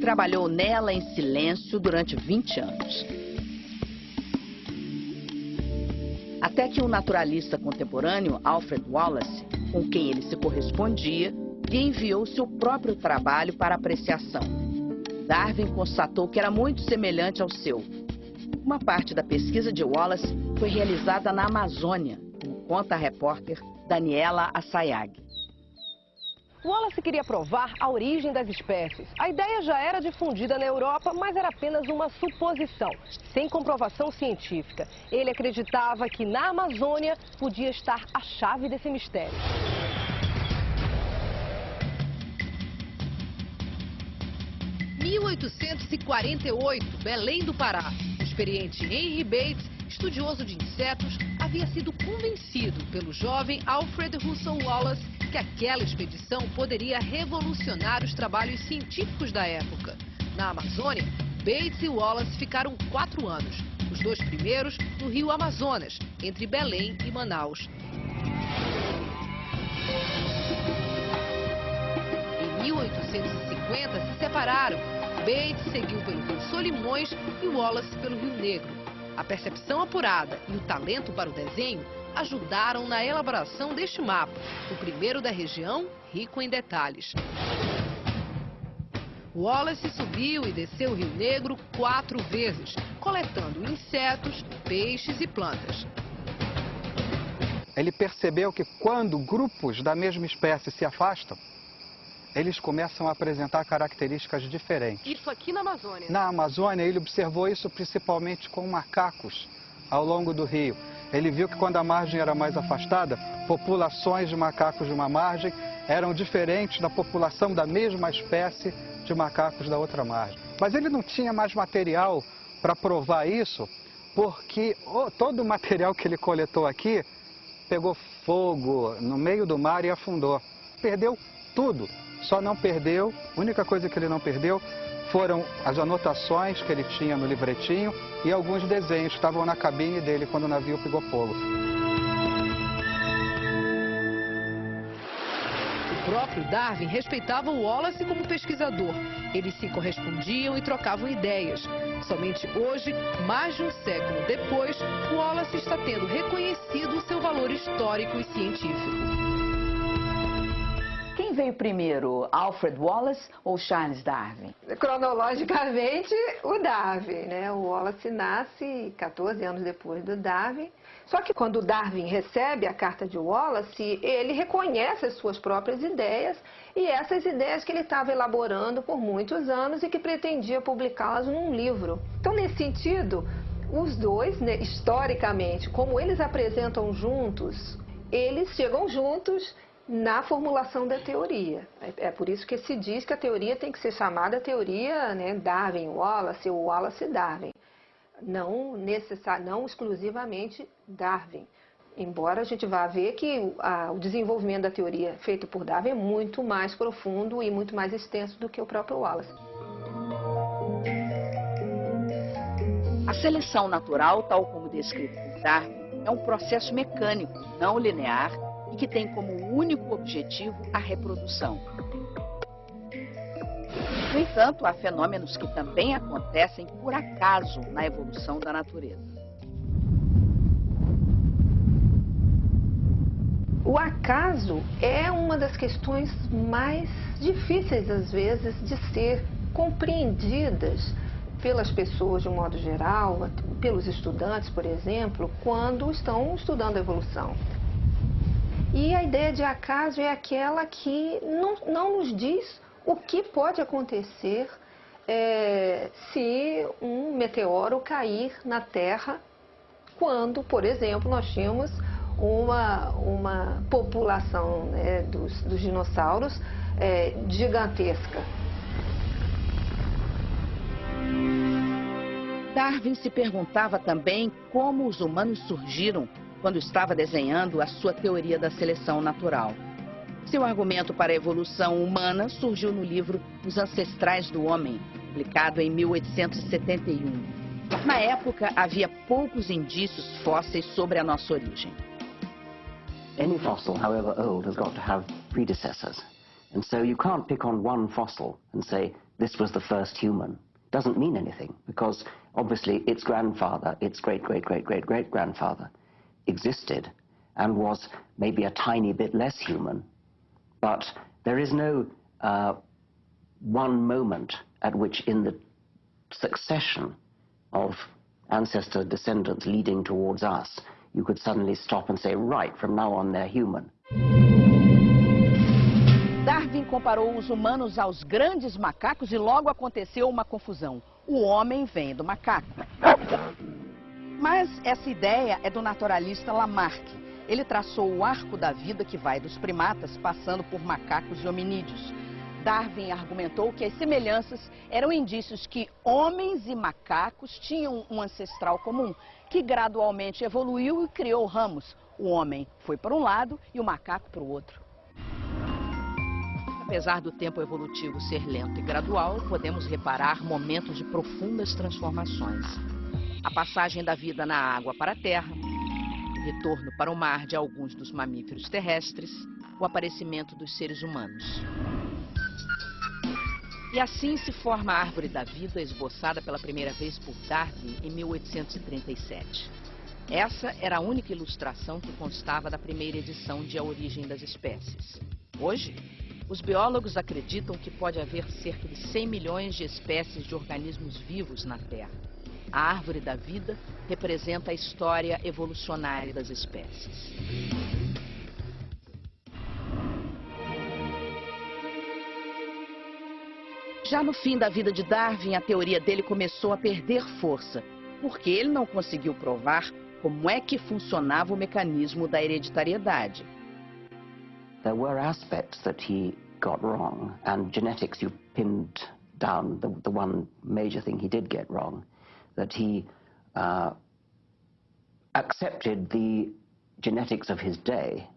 Speaker 9: trabalhou nela em silêncio durante 20 anos. Até que um naturalista contemporâneo, Alfred Wallace, com quem ele se correspondia, lhe enviou seu próprio trabalho para apreciação. Darwin constatou que era muito semelhante ao seu. Uma parte da pesquisa de Wallace foi realizada na Amazônia, conta a repórter Daniela Assayag.
Speaker 12: Wallace queria provar a origem das espécies. A ideia já era difundida na Europa, mas era apenas uma suposição, sem comprovação científica. Ele acreditava que na Amazônia podia estar a chave desse mistério.
Speaker 13: ...1848, Belém do Pará. O experiente Henry Bates, estudioso de insetos, havia sido convencido pelo jovem Alfred Russel Wallace que aquela expedição poderia revolucionar os trabalhos científicos da época. Na Amazônia, Bates e Wallace ficaram quatro anos, os dois primeiros no rio Amazonas, entre Belém e Manaus. Em 1850 se separaram. Bates seguiu pelo rio Solimões e Wallace pelo rio Negro. A percepção apurada e o talento para o desenho ajudaram na elaboração deste mapa, o primeiro da região, rico em detalhes. Wallace subiu e desceu o Rio Negro quatro vezes, coletando insetos, peixes e plantas.
Speaker 14: Ele percebeu que quando grupos da mesma espécie se afastam, eles começam a apresentar características diferentes.
Speaker 12: Isso aqui na Amazônia?
Speaker 14: Na Amazônia, ele observou isso principalmente com macacos ao longo do rio. Ele viu que quando a margem era mais afastada, populações de macacos de uma margem eram diferentes da população da mesma espécie de macacos da outra margem. Mas ele não tinha mais material para provar isso, porque todo o material que ele coletou aqui pegou fogo no meio do mar e afundou. Perdeu tudo só não perdeu, a única coisa que ele não perdeu foram as anotações que ele tinha no livretinho e alguns desenhos que estavam na cabine dele quando o navio pegou fogo.
Speaker 13: O próprio Darwin respeitava o Wallace como pesquisador. Eles se correspondiam e trocavam ideias. Somente hoje, mais de um século depois, Wallace está tendo reconhecido seu valor histórico e científico.
Speaker 9: Veio primeiro, Alfred Wallace ou Charles Darwin?
Speaker 11: Cronologicamente, o Darwin, né? O Wallace nasce 14 anos depois do Darwin. Só que quando Darwin recebe a carta de Wallace, ele reconhece as suas próprias ideias e essas ideias que ele estava elaborando por muitos anos e que pretendia publicá-las num livro. Então, nesse sentido, os dois, né, historicamente, como eles apresentam juntos, eles chegam juntos na formulação da teoria. É, é por isso que se diz que a teoria tem que ser chamada teoria né, Darwin-Wallace ou Wallace-Darwin. Não, necessar, não exclusivamente Darwin. Embora a gente vá ver que a, o desenvolvimento da teoria feito por Darwin é muito mais profundo e muito mais extenso do que o próprio Wallace.
Speaker 9: A seleção natural, tal como descrito por Darwin, é um processo mecânico, não linear, e que tem como único objetivo a reprodução. No entanto, há fenômenos que também acontecem por acaso na evolução da natureza.
Speaker 11: O acaso é uma das questões mais difíceis, às vezes, de ser compreendidas pelas pessoas de um modo geral, pelos estudantes, por exemplo, quando estão estudando a evolução. E a ideia de acaso é aquela que não, não nos diz o que pode acontecer é, se um meteoro cair na Terra quando, por exemplo, nós tínhamos uma, uma população né, dos, dos, dinossauros é, gigantesca.
Speaker 9: Darwin se perguntava também como os humanos surgiram quando estava desenhando a sua teoria da seleção natural. Seu argumento para a evolução humana surgiu no livro Os Ancestrais do Homem, publicado em 1871. Na época, havia poucos indícios fósseis sobre a nossa origem.
Speaker 15: any fossil, however old, has got to have predecessors. And so you can't pick on one fossil and say, this was the first human. Doesn't mean anything, because obviously its grandfather, its great-great-great-great-great-grandfather, existed and was maybe a tiny bit less human. But there is no uh, one moment at which in the succession of ancestor descendants leading towards us, you could suddenly stop and say, right, from now on they're human.
Speaker 9: Darwin comparou os humanos aos grandes macacos e logo aconteceu uma confusão. O homem vem do macaco. [LAUGHS] Mas essa ideia é do naturalista Lamarck. Ele traçou o arco da vida que vai dos primatas, passando por macacos e hominídeos. Darwin argumentou que as semelhanças eram indícios que homens e macacos tinham um ancestral comum, que gradualmente evoluiu e criou ramos. O homem foi para um lado e o macaco para o outro. Apesar do tempo evolutivo ser lento e gradual, podemos reparar momentos de profundas transformações. A passagem da vida na água para a terra, o retorno para o mar de alguns dos mamíferos terrestres, o aparecimento dos seres humanos. E assim se forma a árvore da vida, esboçada pela primeira vez por Darwin em 1837. Essa era a única ilustração que constava da primeira edição de A Origem das Espécies. Hoje, os biólogos acreditam que pode haver cerca de 100 milhões de espécies de organismos vivos na Terra. A árvore da vida representa a história evolucionária das espécies. Já no fim da vida de Darwin, a teoria dele começou a perder força, porque ele não conseguiu provar como é que funcionava o mecanismo da hereditariedade.
Speaker 15: There were aspects that he got wrong, and genetics you pinned down the, the one major thing he did get wrong, that he uh, accepted the genetics of his day,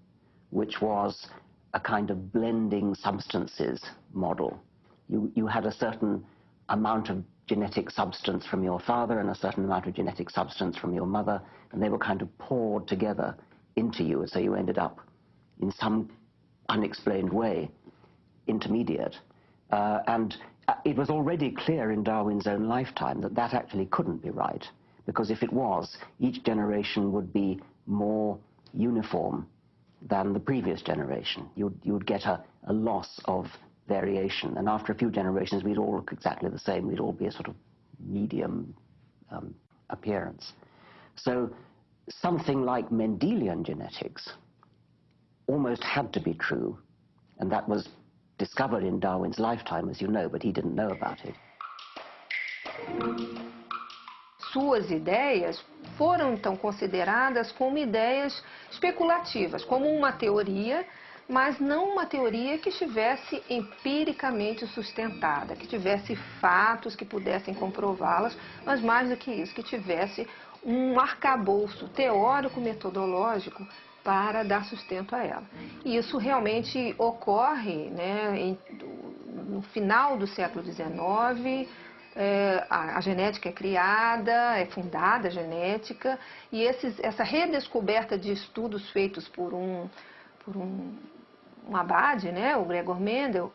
Speaker 15: which was a kind of blending substances model you, you had a certain amount of genetic substance from your father and a certain amount of genetic substance from your mother, and they were kind of poured together into you, and so you ended up in some unexplained way intermediate. Uh, and it was already clear in Darwin's own lifetime that that actually couldn't be right, because if it was, each generation would be more uniform than the previous generation. You'd, you'd get a, a loss of variation. And after a few generations, we'd all look exactly the same. We'd all be a sort of medium um, appearance. So something like Mendelian genetics almost had to be true. And that was discovered in Darwin's lifetime, as you know, but he didn't know about it.
Speaker 11: Suas ideias foram então consideradas como ideias especulativas, como uma teoria mas não uma teoria que estivesse empiricamente sustentada, que tivesse fatos que pudessem comprová-las, mas mais do que isso, que tivesse um arcabouço teórico-metodológico para dar sustento a ela. E isso realmente ocorre né, em, no final do século XIX, é, a, a, genética é criada, é fundada a genética, e esses, essa redescoberta de estudos feitos por um, por um um abade, né, o Gregor Mendel,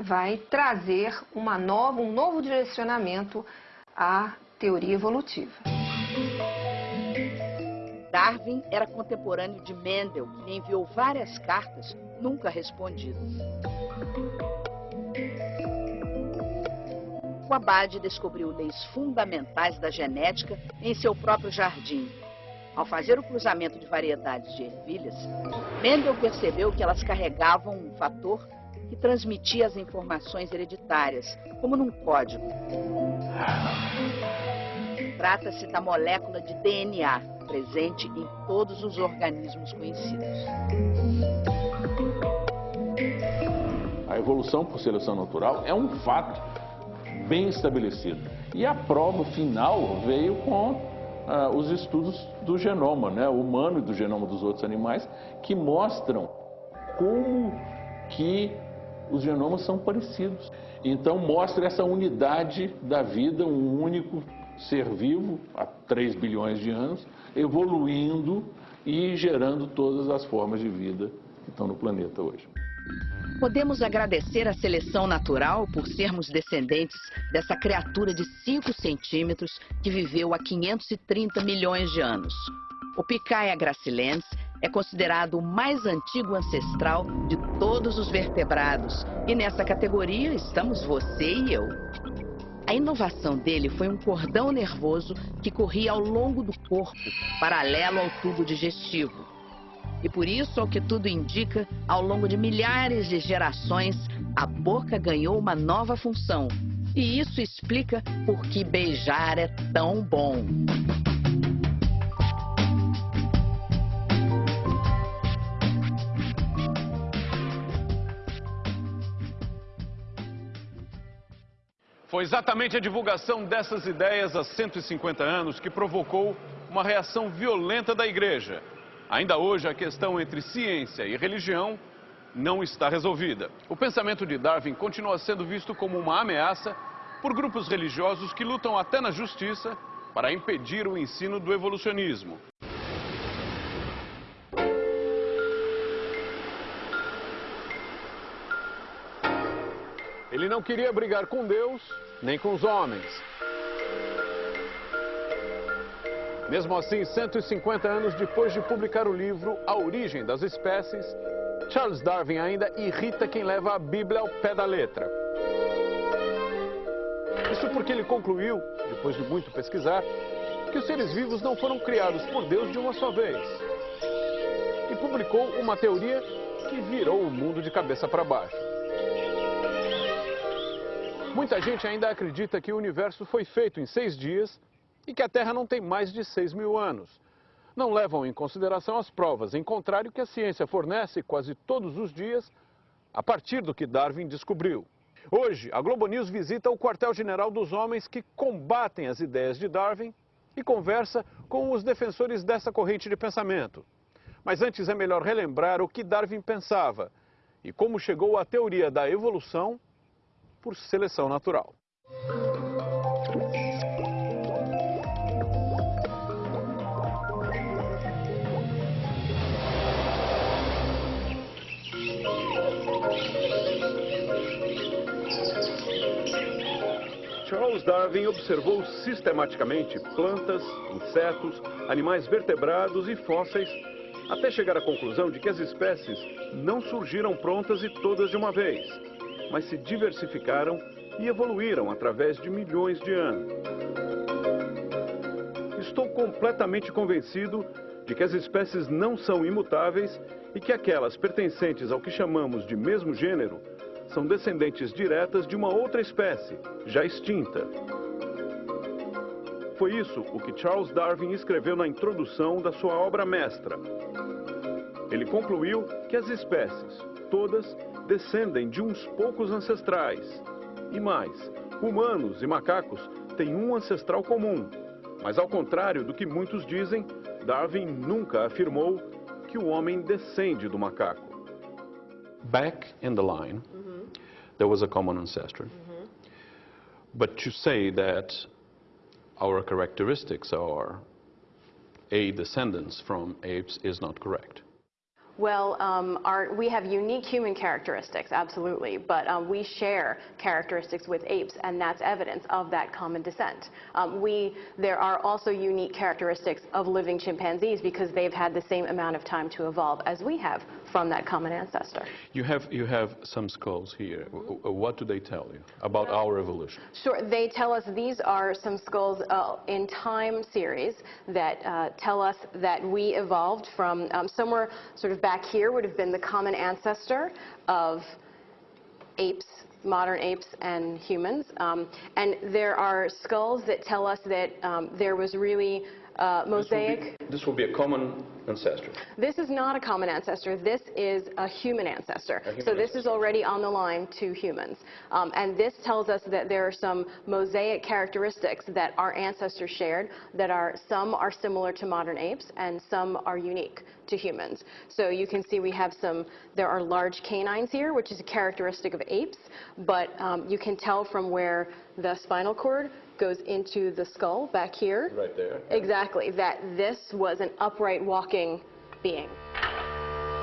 Speaker 11: vai trazer uma nova, um novo direcionamento à teoria evolutiva.
Speaker 9: Darwin era contemporâneo de Mendel, que enviou várias cartas nunca respondidas. O Abade descobriu leis fundamentais da genética em seu próprio jardim, ao fazer o cruzamento de variedades de ervilhas, Mendel percebeu que elas carregavam um fator que transmitia as informações hereditárias, como num código. Trata-se da molécula de DNA, presente em todos os organismos conhecidos.
Speaker 16: A evolução por seleção natural é um fato bem estabelecido. E a prova final veio com ah, os estudos do genoma né, humano e do genoma dos outros animais, que mostram como que os genomas são parecidos. Então mostra essa unidade da vida, um único ser vivo há 3 bilhões de anos, evoluindo e gerando todas as formas de vida que estão no planeta hoje.
Speaker 9: Podemos agradecer à seleção natural por sermos descendentes dessa criatura de 5 centímetros que viveu há 530 milhões de anos. O Picaia gracilens é considerado o mais antigo ancestral de todos os vertebrados. E nessa categoria estamos você e eu. A inovação dele foi um cordão nervoso que corria ao longo do corpo, paralelo ao tubo digestivo. E por isso, ao que tudo indica, ao longo de milhares de gerações, a boca ganhou uma nova função. E isso explica por que beijar é tão bom.
Speaker 1: Foi exatamente a divulgação dessas ideias há 150 anos que provocou uma reação violenta da igreja. Ainda hoje, a questão entre ciência e religião não está resolvida. O pensamento de Darwin continua sendo visto como uma ameaça por grupos religiosos que lutam até na justiça para impedir o ensino do evolucionismo. Ele não queria brigar com Deus, nem com os homens. Mesmo assim, 150 anos depois de publicar o livro A Origem das Espécies, Charles Darwin ainda irrita quem leva a Bíblia ao pé da letra. Isso porque ele concluiu, depois de muito pesquisar, que os seres vivos não foram criados por Deus de uma só vez. E publicou uma teoria que virou o mundo de cabeça para baixo. Muita gente ainda acredita que o universo foi feito em seis dias e que a Terra não tem mais de seis mil anos. Não levam em consideração as provas, em contrário que a ciência fornece quase todos os dias a partir do que Darwin descobriu. Hoje, a Globo News visita o quartel-general dos homens que combatem as ideias de Darwin e conversa com os defensores dessa corrente de pensamento. Mas antes é melhor relembrar o que Darwin pensava e como chegou à teoria da evolução por seleção natural. Charles Darwin observou sistematicamente plantas, insetos, animais vertebrados e fósseis, até chegar à conclusão de que as espécies não surgiram prontas e todas de uma vez mas se diversificaram e evoluíram através de milhões de anos. Estou completamente convencido de que as espécies não são imutáveis e que aquelas pertencentes ao que chamamos de mesmo gênero são descendentes diretas de uma outra espécie, já extinta. Foi isso o que Charles Darwin escreveu na introdução da sua obra mestra. Ele concluiu que as espécies, todas, descendem de uns poucos ancestrais. E mais, humanos e macacos têm um ancestral comum. Mas ao contrário do que muitos dizem, Darwin nunca afirmou que o homem descende do macaco. Back in the line, mm -hmm. there was a common ancestor. Mm -hmm. But to say that our characteristics are a descendants from apes is not correct.
Speaker 17: Well, um, our, we have unique human characteristics, absolutely, but um, we share characteristics with apes, and that's evidence of that common descent. Um, we, there are also unique characteristics of living chimpanzees because they've had the same amount of time to evolve as we have from that common ancestor.
Speaker 1: You have, you have some skulls here. What do they tell you about our evolution?
Speaker 17: Sure. They tell us these are some skulls uh, in time series that uh, tell us that we evolved from um, somewhere sort of back here would have been the common ancestor of apes, modern apes and humans. Um, and there are skulls that tell us that um, there was really uh, mosaic.
Speaker 1: This will, be, this will, be, a common ancestor.
Speaker 17: This is not a common ancestor. This is a human ancestor. A human so this ancestor. is already on the line to humans. Um, and this tells us that there are some mosaic characteristics that our ancestors shared that are some are similar to modern apes and some are unique to humans. So you can see we have some, there are large canines here, which is a characteristic of apes, but um, you can tell from where the spinal cord goes into the skull back here.
Speaker 1: Right there.
Speaker 17: Exactly, that this was an upright walking being.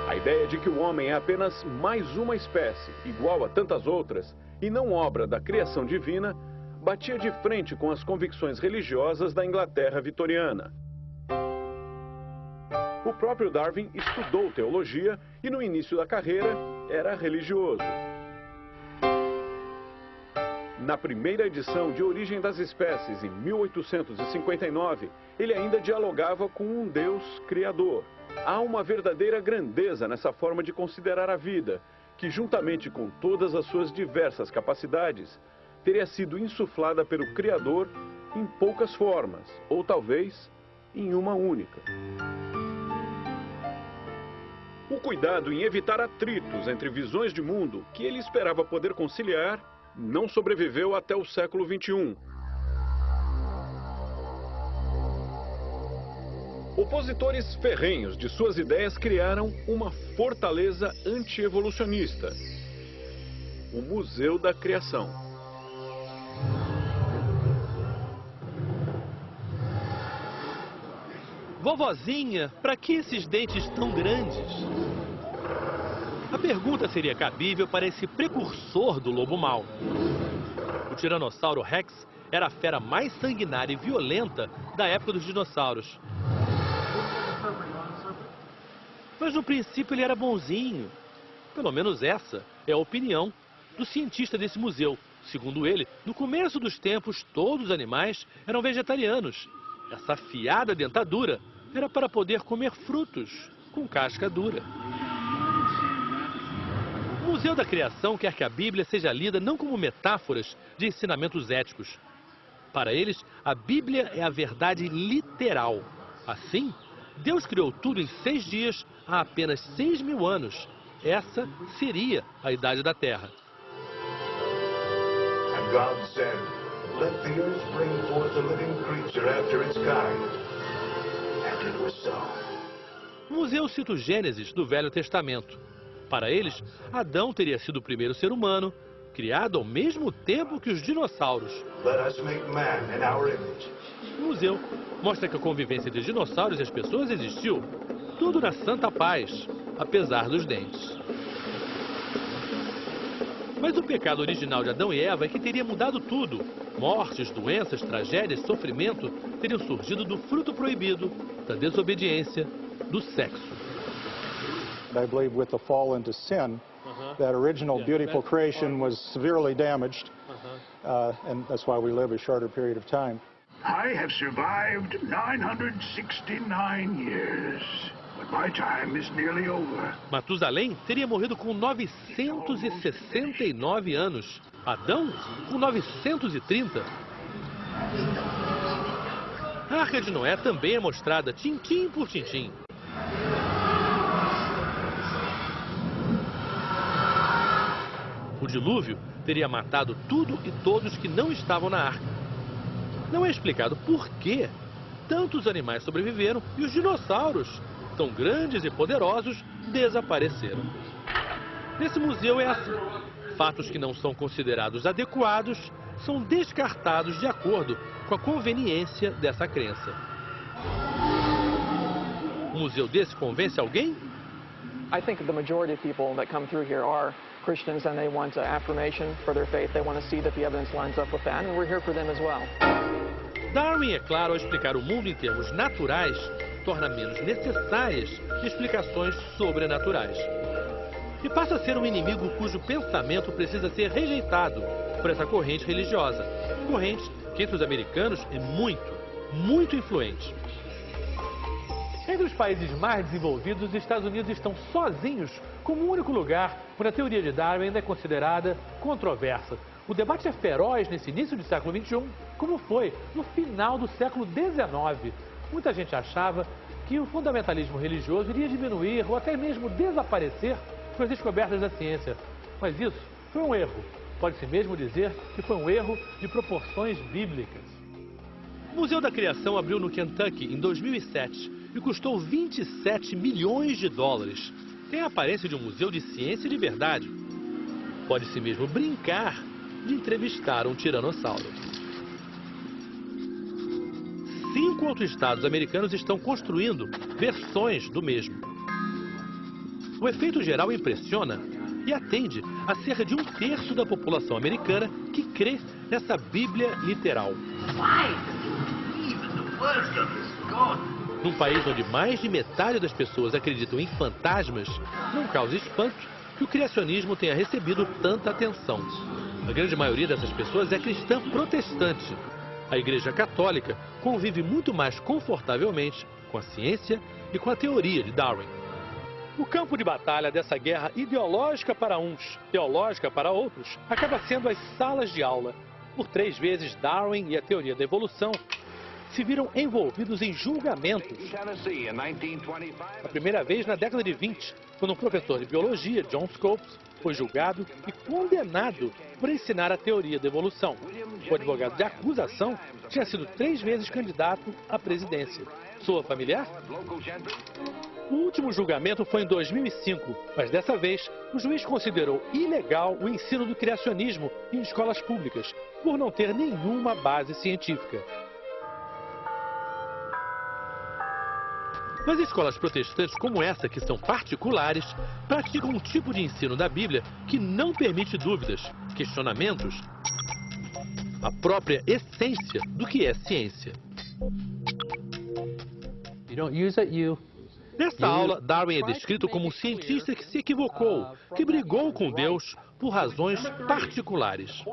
Speaker 1: A ideia de que o homem é apenas mais uma espécie, igual a tantas outras, e não obra da criação divina, batia de frente com as convicções religiosas da Inglaterra vitoriana. O próprio Darwin estudou teologia e no início da carreira era religioso. Na primeira edição de Origem das Espécies, em 1859, ele ainda dialogava com um Deus criador. Há uma verdadeira grandeza nessa forma de considerar a vida, que, juntamente com todas as suas diversas capacidades, teria sido insuflada pelo Criador em poucas formas, ou talvez em uma única. O cuidado em evitar atritos entre visões de mundo que ele esperava poder conciliar não sobreviveu até o século XXI. Opositores ferrenhos de suas ideias criaram uma fortaleza anti-evolucionista, o Museu da Criação.
Speaker 18: Vovozinha, para que esses dentes tão grandes? A pergunta seria cabível para esse precursor do lobo mau. O Tiranossauro Rex era a fera mais sanguinária e violenta da época dos dinossauros. Mas no princípio ele era bonzinho. Pelo menos essa é a opinião do cientista desse museu. Segundo ele, no começo dos tempos, todos os animais eram vegetarianos essa afiada dentadura era para poder comer frutos com casca dura. O Museu da Criação quer que a Bíblia seja lida não como metáforas de ensinamentos éticos. Para eles, a Bíblia é a verdade literal. Assim, Deus criou tudo em seis dias há apenas seis mil anos. Essa seria a idade da Terra. And God said, let the earth bring forth a living creature after its kind. And it was so. O museu cita o Gênesis do Velho Testamento. Para eles, Adão teria sido o primeiro ser humano, criado ao mesmo tempo que os dinossauros. O museu mostra que a convivência entre dinossauros e as pessoas existiu, tudo na santa paz, apesar dos dentes. Mas o pecado original de Adão e Eva é que teria mudado tudo. Mortes, doenças, tragédias, sofrimento teriam surgido do fruto proibido, da desobediência, do sexo.
Speaker 19: I believe with the fall into sin, uh-huh. that original beautiful creation was severely damaged, uh-huh. uh, and that's why we live a shorter period of time. I have survived
Speaker 18: 969 years. Matusalém teria morrido com 969 anos. Adão com 930. A Arca de Noé também é mostrada tintim por tintim. Dilúvio teria matado tudo e todos que não estavam na arca. Não é explicado por que tantos animais sobreviveram e os dinossauros tão grandes e poderosos desapareceram. Nesse museu é assim. Fatos que não são considerados adequados são descartados de acordo com a conveniência dessa crença. Um museu desse convence alguém? I think the majority of people that come through here are Christians and they want affirmation for their faith. They want to see that the evidence lines up with that and we're here for them as well. Darwin, é claro, ao explicar o mundo em termos naturais, torna menos necessárias explicações sobrenaturais. E passa a ser um inimigo cujo pensamento precisa ser rejeitado por essa corrente religiosa. Corrente que entre os americanos é muito, muito influente. Entre os países mais desenvolvidos, os Estados Unidos estão sozinhos como o único lugar onde a teoria de Darwin ainda é considerada controversa. O debate é feroz nesse início do século XXI, como foi no final do século XIX, Muita gente achava que o fundamentalismo religioso iria diminuir ou até mesmo desaparecer com as descobertas da ciência. Mas isso foi um erro. Pode-se mesmo dizer que foi um erro de proporções bíblicas. O Museu da Criação abriu no Kentucky em 2007 e custou 27 milhões de dólares. Tem a aparência de um museu de ciência e liberdade. Pode-se mesmo brincar de entrevistar um tiranossauro cinco outros estados americanos estão construindo versões do mesmo. O efeito geral impressiona e atende a cerca de um terço da população americana que crê nessa Bíblia literal. Num país onde mais de metade das pessoas acreditam em fantasmas, não causa espanto que o criacionismo tenha recebido tanta atenção. A grande maioria dessas pessoas é cristã protestante. A Igreja Católica convive muito mais confortavelmente com a ciência e com a teoria de Darwin. O campo de batalha dessa guerra ideológica para uns, teológica para outros, acaba sendo as salas de aula. Por três vezes, Darwin e a teoria da evolução se viram envolvidos em julgamentos. A primeira vez na década de 20, quando um professor de biologia, John Scopes, foi julgado e condenado por ensinar a teoria da evolução. O advogado de acusação tinha sido três vezes candidato à presidência. Sua familiar? O último julgamento foi em 2005, mas dessa vez o juiz considerou ilegal o ensino do criacionismo em escolas públicas, por não ter nenhuma base científica. Mas escolas protestantes como essa, que são particulares, praticam um tipo de ensino da Bíblia que não permite dúvidas, questionamentos, a própria essência do que é ciência. Nesta aula, Darwin é descrito como um cientista que se equivocou, que brigou com Deus por razões particulares.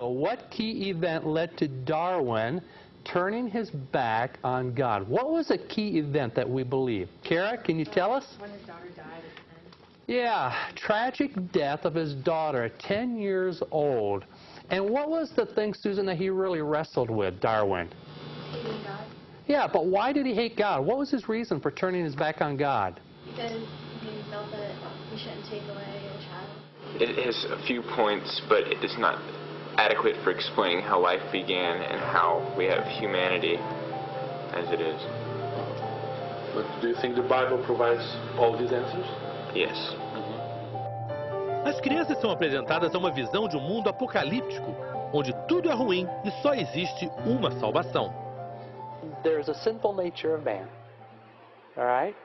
Speaker 20: What key event led to Darwin turning his back on God? What was a key event that we believe? Kara, can you tell us?
Speaker 21: When his daughter died.
Speaker 20: Yeah, tragic death of his daughter at 10 years old. And what was the thing, Susan, that he really wrestled with, Darwin?
Speaker 21: Hating God.
Speaker 20: Yeah, but why did he hate God? What was his reason for turning his back on God?
Speaker 21: Because he felt that he shouldn't take away a child.
Speaker 22: It has a few points, but it is not adequate for explaining how life began and how we have humanity as it is.
Speaker 4: But do you think the Bible provides all these answers?
Speaker 22: Yes.
Speaker 18: As crianças são apresentadas a uma visão de um mundo apocalíptico, onde tudo é ruim e só existe uma salvação.
Speaker 20: There's a sinful nature of man. All right?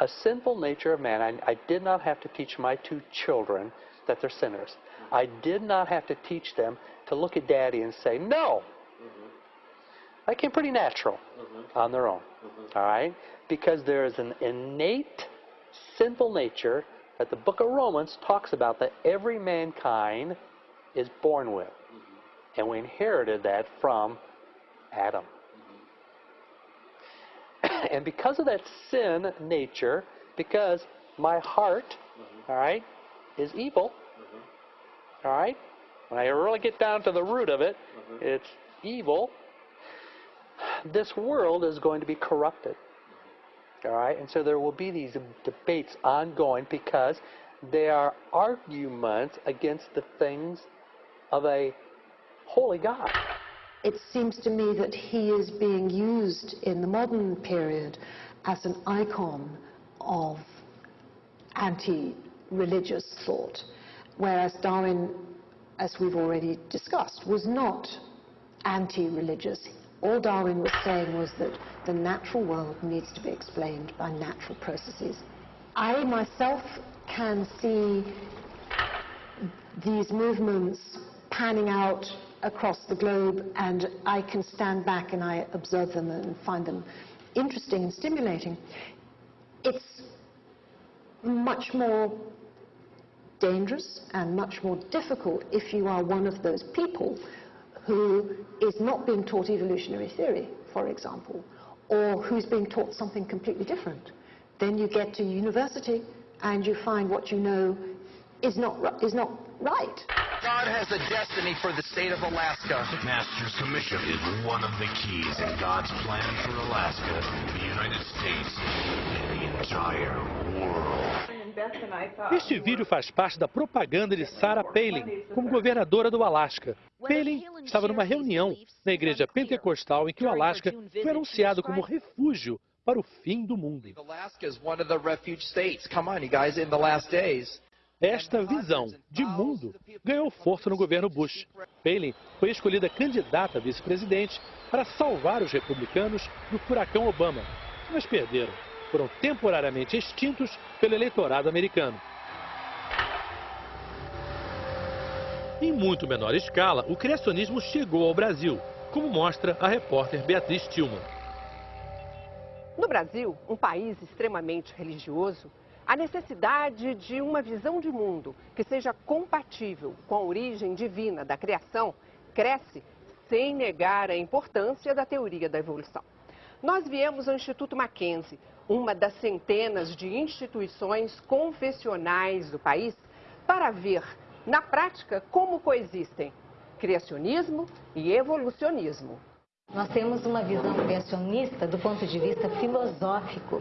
Speaker 20: A sinful nature of man. I, I did not have to teach my two children that they're sinners. I did not have to teach them to look at daddy and say, no. Mm-hmm. That came pretty natural mm-hmm. on their own. Mm-hmm. All right? Because there is an innate sinful nature that the book of Romans talks about that every mankind is born with. And we inherited that from Adam. [COUGHS] and because of that sin nature, because my heart, all right, is evil, all right, when I really get down to the root of it, mm-hmm. it's evil, this world is going to be corrupted. Mm-hmm. All right, and so there will be these debates ongoing because they are arguments against the things of a holy God.
Speaker 3: It seems to me that he is being used in the modern period as an icon of anti-religious thought, whereas Darwin, as we've already discussed, was not anti-religious. All Darwin was saying was that the natural world needs to be explained by natural processes. I myself can see these movements panning out across the globe and I can stand back and I observe them and find them interesting and stimulating. It's much more dangerous and much more difficult if you are one of those people who is not being taught evolutionary theory, for example, or who's being taught something completely different. Then you get to university and you find what you know is not, is not right.
Speaker 23: God has a destiny for the state of Alaska.
Speaker 24: Master's Commission is one of the keys in God's plan for Alaska, the United States, and the entire world.
Speaker 18: Este vídeo faz parte da propaganda de Sarah Palin como governadora do Alasca. Palin estava numa reunião na igreja pentecostal em que o Alasca foi anunciado como refúgio para o fim do mundo. Esta visão de mundo ganhou força no governo Bush. Palin foi escolhida candidata a vice-presidente para salvar os republicanos do furacão Obama, mas perderam. Foram temporariamente extintos pelo eleitorado americano. Em muito menor escala, o criacionismo chegou ao Brasil, como mostra a repórter Beatriz Tillman.
Speaker 25: No Brasil, um país extremamente religioso, a necessidade de uma visão de mundo que seja compatível com a origem divina da criação cresce sem negar a importância da teoria da evolução. Nós viemos ao Instituto Mackenzie, uma das centenas de instituições confessionais do país, para ver, na prática, como coexistem criacionismo e evolucionismo.
Speaker 26: Nós temos uma visão criacionista do ponto de vista filosófico.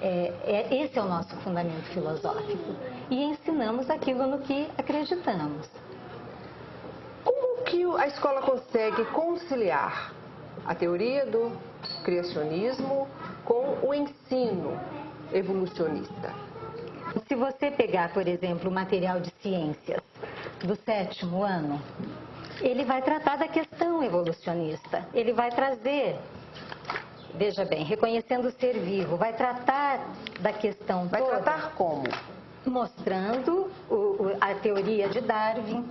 Speaker 26: É, é, esse é o nosso fundamento filosófico. E ensinamos aquilo no que acreditamos.
Speaker 25: Como que a escola consegue conciliar a teoria do criacionismo com o ensino evolucionista?
Speaker 26: Se você pegar, por exemplo, o material de ciências do sétimo ano, ele vai tratar da questão evolucionista. Ele vai trazer, veja bem, reconhecendo o ser vivo, vai tratar da questão
Speaker 25: vai
Speaker 26: toda.
Speaker 25: Vai tratar como?
Speaker 26: Mostrando o, o, a teoria de Darwin.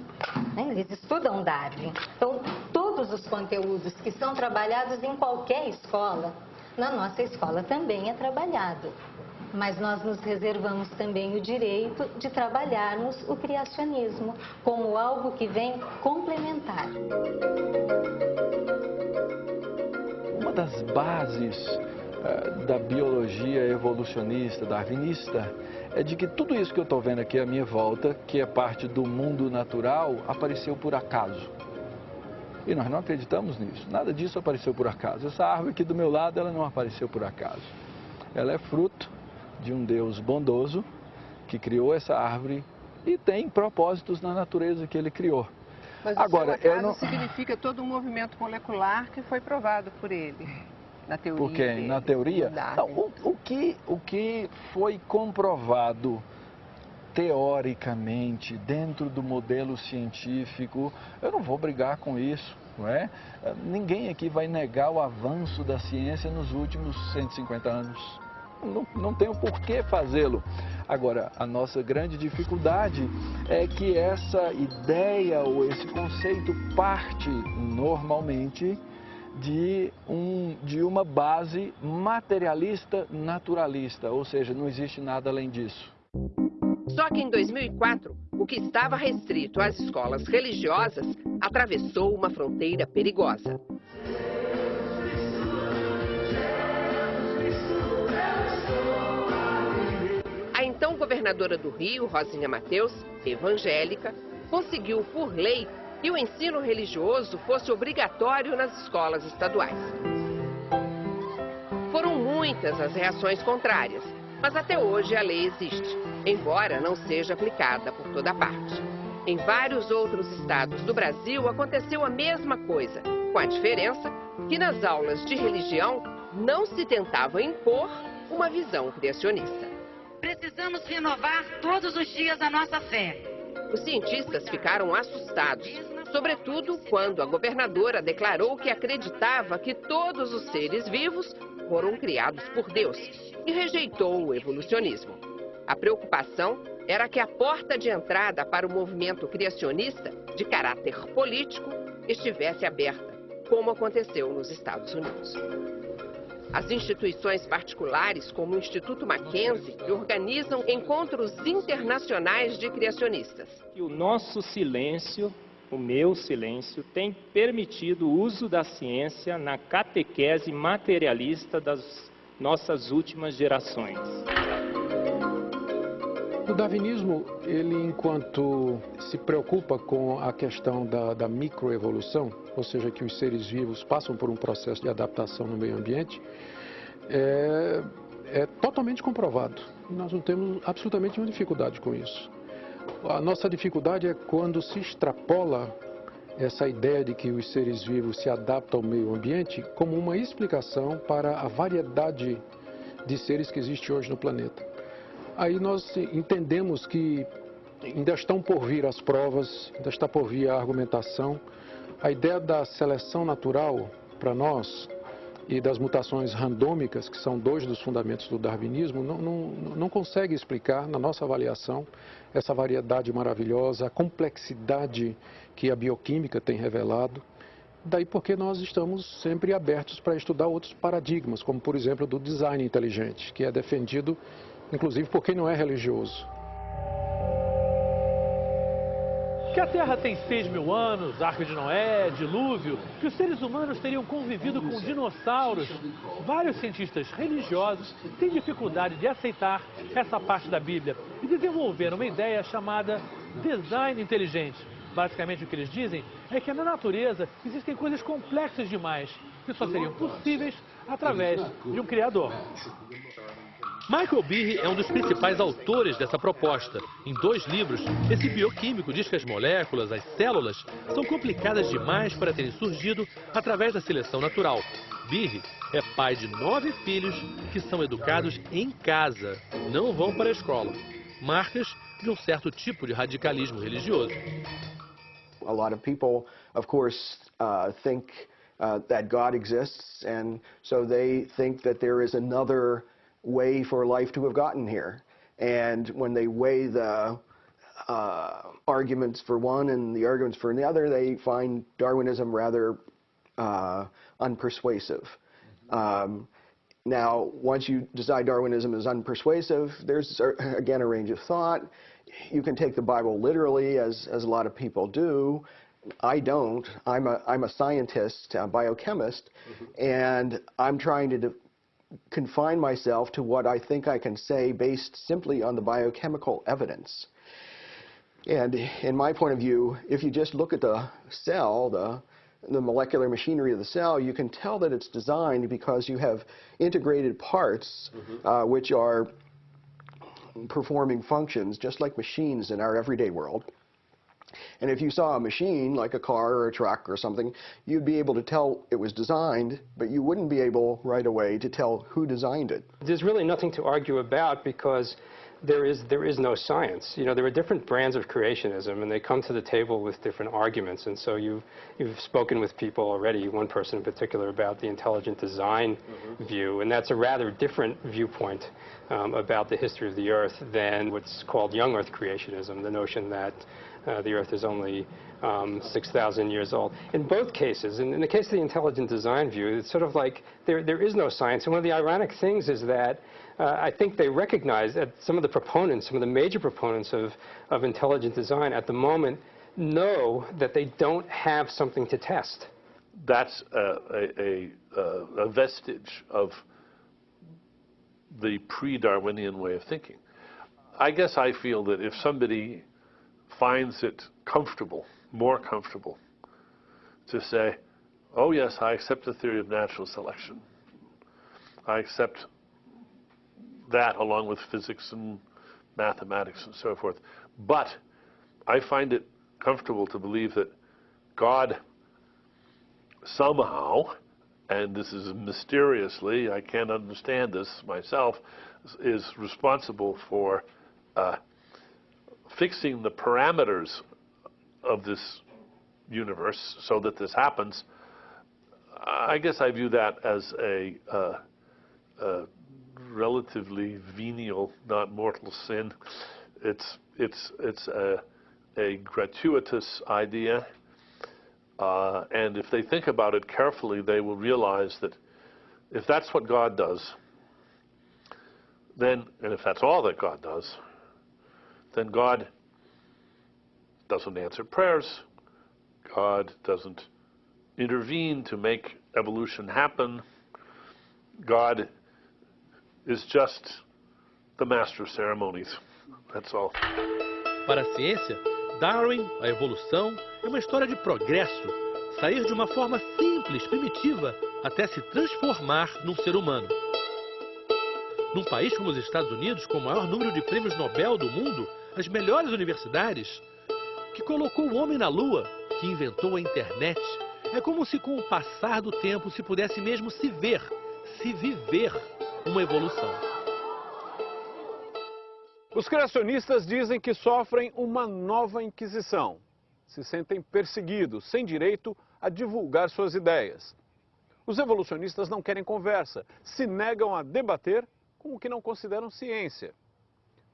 Speaker 26: Né? Eles estudam Darwin. Então, todos os conteúdos que são trabalhados em qualquer escola, na nossa escola também é trabalhado mas nós nos reservamos também o direito de trabalharmos o criacionismo como algo que vem complementar.
Speaker 27: Uma das bases uh, da biologia evolucionista, darwinista, é de que tudo isso que eu estou vendo aqui à minha volta, que é parte do mundo natural, apareceu por acaso. E nós não acreditamos nisso. Nada disso apareceu por acaso. Essa árvore aqui do meu lado, ela não apareceu por acaso. Ela é fruto de um Deus bondoso que criou essa árvore e tem propósitos na natureza que ele criou.
Speaker 25: Mas Agora, o não... significa todo um movimento molecular que foi provado por ele, na teoria.
Speaker 27: Por quem? Na teoria? Não, o, o, que, o que foi comprovado teoricamente, dentro do modelo científico, eu não vou brigar com isso. Não é? Ninguém aqui vai negar o avanço da ciência nos últimos 150 anos não, não tenho por que fazê-lo. Agora, a nossa grande dificuldade é que essa ideia ou esse conceito parte normalmente de, um, de uma base materialista naturalista, ou seja, não existe nada além disso.
Speaker 25: Só que em 2004, o que estava restrito às escolas religiosas atravessou uma fronteira perigosa. então governadora do Rio, Rosinha Mateus, evangélica, conseguiu por lei que o ensino religioso fosse obrigatório nas escolas estaduais. Foram muitas as reações contrárias, mas até hoje a lei existe, embora não seja aplicada por toda parte. Em vários outros estados do Brasil aconteceu a mesma coisa, com a diferença que nas aulas de religião não se tentava impor uma visão criacionista.
Speaker 28: Precisamos renovar todos os dias a nossa fé.
Speaker 25: Os cientistas ficaram assustados, sobretudo quando a governadora declarou que acreditava que todos os seres vivos foram criados por Deus e rejeitou o evolucionismo. A preocupação era que a porta de entrada para o movimento criacionista, de caráter político, estivesse aberta, como aconteceu nos Estados Unidos. As instituições particulares, como o Instituto Mackenzie, organizam encontros internacionais de criacionistas.
Speaker 29: O nosso silêncio, o meu silêncio, tem permitido o uso da ciência na catequese materialista das nossas últimas gerações.
Speaker 30: O darwinismo, ele enquanto se preocupa com a questão da, da microevolução, ou seja, que os seres vivos passam por um processo de adaptação no meio ambiente, é, é totalmente comprovado. Nós não temos absolutamente nenhuma dificuldade com isso. A nossa dificuldade é quando se extrapola essa ideia de que os seres vivos se adaptam ao meio ambiente como uma explicação para a variedade de seres que existe hoje no planeta. Aí nós entendemos que ainda estão por vir as provas, ainda está por vir a argumentação. A ideia da seleção natural, para nós, e das mutações randômicas, que são dois dos fundamentos do darwinismo, não, não, não consegue explicar, na nossa avaliação, essa variedade maravilhosa, a complexidade que a bioquímica tem revelado. Daí porque nós estamos sempre abertos para estudar outros paradigmas, como por exemplo do design inteligente, que é defendido inclusive por quem não é religioso.
Speaker 31: Que a Terra tem 6 mil anos, Arca de Noé, dilúvio, que os seres humanos teriam convivido com dinossauros. Vários cientistas religiosos têm dificuldade de aceitar essa parte da Bíblia e desenvolveram uma ideia chamada design inteligente. Basicamente o que eles dizem é que na natureza existem coisas complexas demais que só seriam possíveis através de um criador.
Speaker 18: Michael Behe é um dos principais autores dessa proposta. Em dois livros, esse bioquímico diz que as moléculas, as células, são complicadas demais para terem surgido através da seleção natural. Behe é pai de nove filhos que são educados em casa, não vão para a escola. Marcas de um certo tipo de radicalismo religioso.
Speaker 32: A lot of people, of course, uh, think uh, that God exists, and so they think that there is another way for life to have gotten here. And when they weigh the uh, arguments for one and the arguments for the other, they find Darwinism rather uh, unpersuasive. Um, now, once you decide Darwinism is unpersuasive, there's, again, a range of thought. You can take the Bible literally, as, as a lot of people do. I don't. I'm a, I'm a scientist, a biochemist, mm -hmm. and I'm trying to confine myself to what I think I can say based simply on the biochemical evidence. And in my point of view, if you just look at the cell, the, the molecular machinery of the cell, you can tell that it's designed because you have integrated parts mm -hmm. uh, which are performing functions just like machines in our everyday world. And if you saw a machine, like a car or a truck or something, you'd be able to tell it was designed, but you wouldn't be able right away to tell who designed it.
Speaker 33: There's really nothing to argue about because there is, there is no science. You know, there are different brands of creationism, and they come to the table with different arguments. And so you've, you've spoken with people already, one person in particular, about the intelligent design mm -hmm. view, and that's a rather different viewpoint um, about the history of the Earth than what's called young Earth creationism, the notion that uh, the Earth is only um, 6,000 years old. In both cases, in, in, the case of the intelligent design view, it's sort of like there, there is no science. And one of the ironic things is that uh, I think they recognize that some of the proponents, some of the major proponents of, of intelligent design at the moment know that they don't have something to test.
Speaker 4: That's a, a, a, a vestige of the pre-Darwinian way of thinking. I guess I feel that if somebody finds it comfortable, more comfortable, to say, oh yes, I accept the theory of natural selection. I accept that along with physics and mathematics and so forth. But I find it comfortable to believe that God somehow, and this is mysteriously, I can't understand this myself, is responsible for uh, fixing the parameters of this universe so that this happens, I guess I view that as a, uh, a relatively venial, not mortal sin. It's, it's, it's a, a gratuitous idea. Uh, and if they think about it carefully, they will realize that if that's what God does, then, and if that's all that God does, then God doesn't answer prayers. God doesn't intervene to make evolution happen. God is just the master of ceremonies. That's all.
Speaker 18: Para a ciência, Darwin, a evolução, é uma história de progresso. Sair de uma forma simples, primitiva, até se transformar num ser humano. Num país como os Estados Unidos, com o maior número de prêmios Nobel do mundo, as melhores universidades, que colocou o homem na lua, que inventou a internet, é como se com o passar do tempo se pudesse mesmo se ver, se viver uma evolução.
Speaker 1: Os criacionistas dizem que sofrem uma nova inquisição. Se sentem perseguidos, sem direito a divulgar suas ideias. Os evolucionistas não querem conversa, se negam a debater com o que não consideram ciência.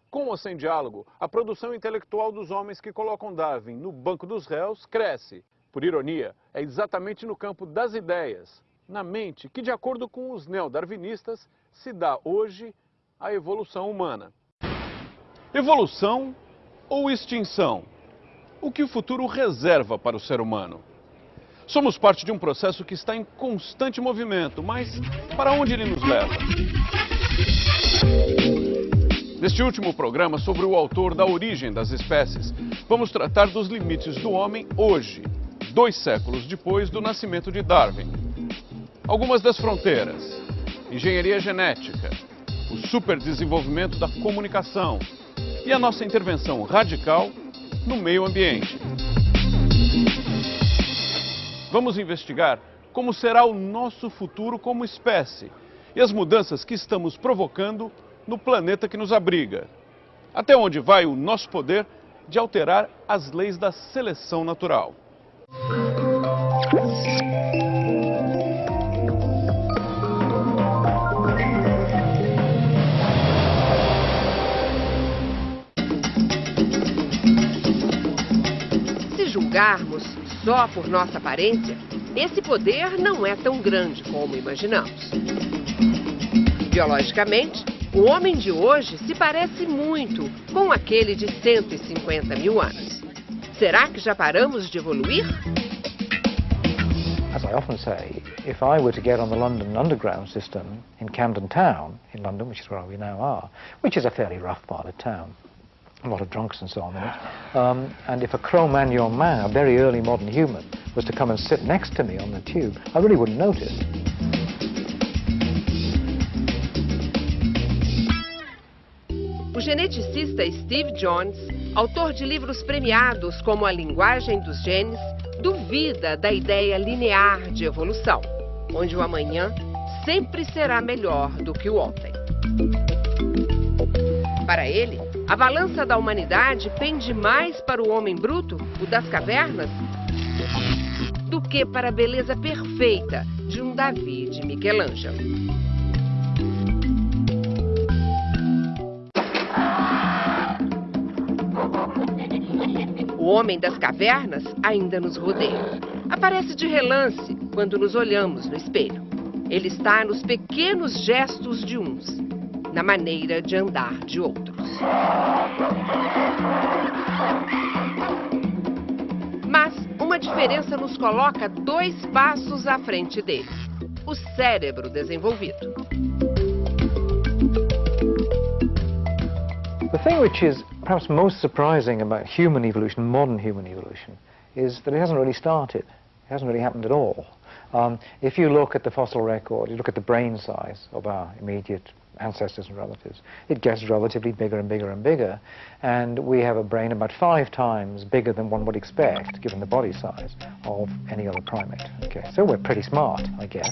Speaker 1: Com ou sem diálogo, a produção intelectual dos homens que colocam Darwin no banco dos réus cresce. Por ironia, é exatamente no campo das ideias, na mente, que, de acordo com os neodarwinistas, se dá hoje a evolução humana. Evolução ou extinção? O que o futuro reserva para o ser humano? Somos parte de um processo que está em constante movimento, mas para onde ele nos leva? Neste último programa sobre o autor da origem das espécies, vamos tratar dos limites do homem hoje, dois séculos depois do nascimento de Darwin. Algumas das fronteiras, engenharia genética, o superdesenvolvimento da comunicação e a nossa intervenção radical no meio ambiente. Vamos investigar como será o nosso futuro como espécie e as mudanças que estamos provocando no planeta que nos abriga. Até onde vai o nosso poder de alterar as leis da seleção natural.
Speaker 25: Se julgarmos só por nossa aparência, esse poder não é tão grande como imaginamos. Biologicamente, o homem de hoje se parece muito com aquele de 150 mil anos. Será que já paramos de evoluir?
Speaker 34: As I often say, if I were to get on the London Underground system in Camden Town, in London, which is where we now are, which is a fairly rough part of town, a lot of drunks and so on in it, um, and if a Cro-Magnon man, a very early modern human, was to come and sit next to me on the tube, I really wouldn't notice.
Speaker 25: Geneticista Steve Jones, autor de livros premiados como A Linguagem dos Genes, duvida da ideia linear de evolução, onde o amanhã sempre será melhor do que o ontem. Para ele, a balança da humanidade pende mais para o homem bruto, o das cavernas, do que para a beleza perfeita de um Davi de Michelangelo. Homem das cavernas ainda nos rodeia. Aparece de relance quando nos olhamos no espelho. Ele está nos pequenos gestos de uns, na maneira de andar de outros. Mas uma diferença nos coloca dois passos à frente deles: o cérebro desenvolvido.
Speaker 34: The thing which is perhaps most surprising about human evolution, modern human evolution, is that it hasn't really started. It hasn't really happened at all. Um, if you look at the fossil record, you look at the brain size of our immediate ancestors and relatives, it gets relatively bigger and bigger and bigger. And we have a brain about five times bigger than one would expect, given the body size of any other primate. Okay, so we're pretty smart, I guess.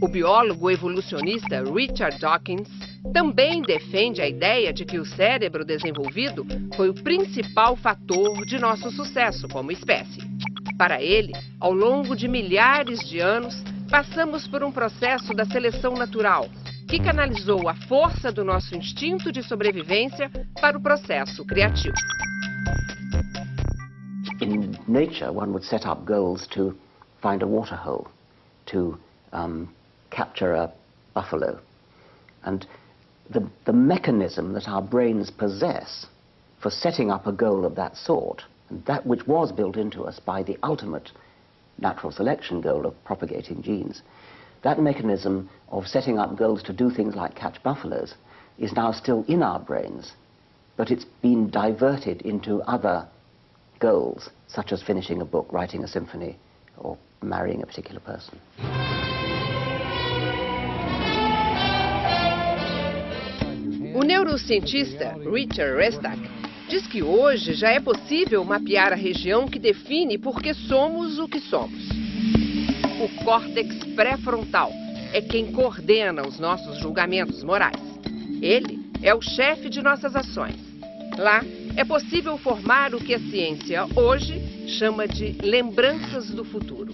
Speaker 25: O biólogo evolucionista Richard Dawkins também defende a ideia de que o cérebro desenvolvido foi o principal fator de nosso sucesso como espécie. Para ele, ao longo de milhares de anos, passamos por um processo da seleção natural, que canalizou a força do nosso instinto de sobrevivência para o processo criativo.
Speaker 35: In nature, one would set up goals to find a water hole, to um, capture a buffalo. And the, the mechanism that our brains possess for setting up a goal of that sort, and that which was built into us by the ultimate natural selection goal of propagating genes, that mechanism of setting up goals to do things like catch buffaloes is now still in our brains, but it's been diverted into other goals, such as finishing a book, writing a symphony, or marrying a particular person.
Speaker 25: O neurocientista Richard Restak diz que hoje já é possível mapear a região que define por que somos o que somos. O córtex pré-frontal é quem coordena os nossos julgamentos morais. Ele é o chefe de nossas ações. Lá é possível formar o que a ciência hoje chama de lembranças do futuro.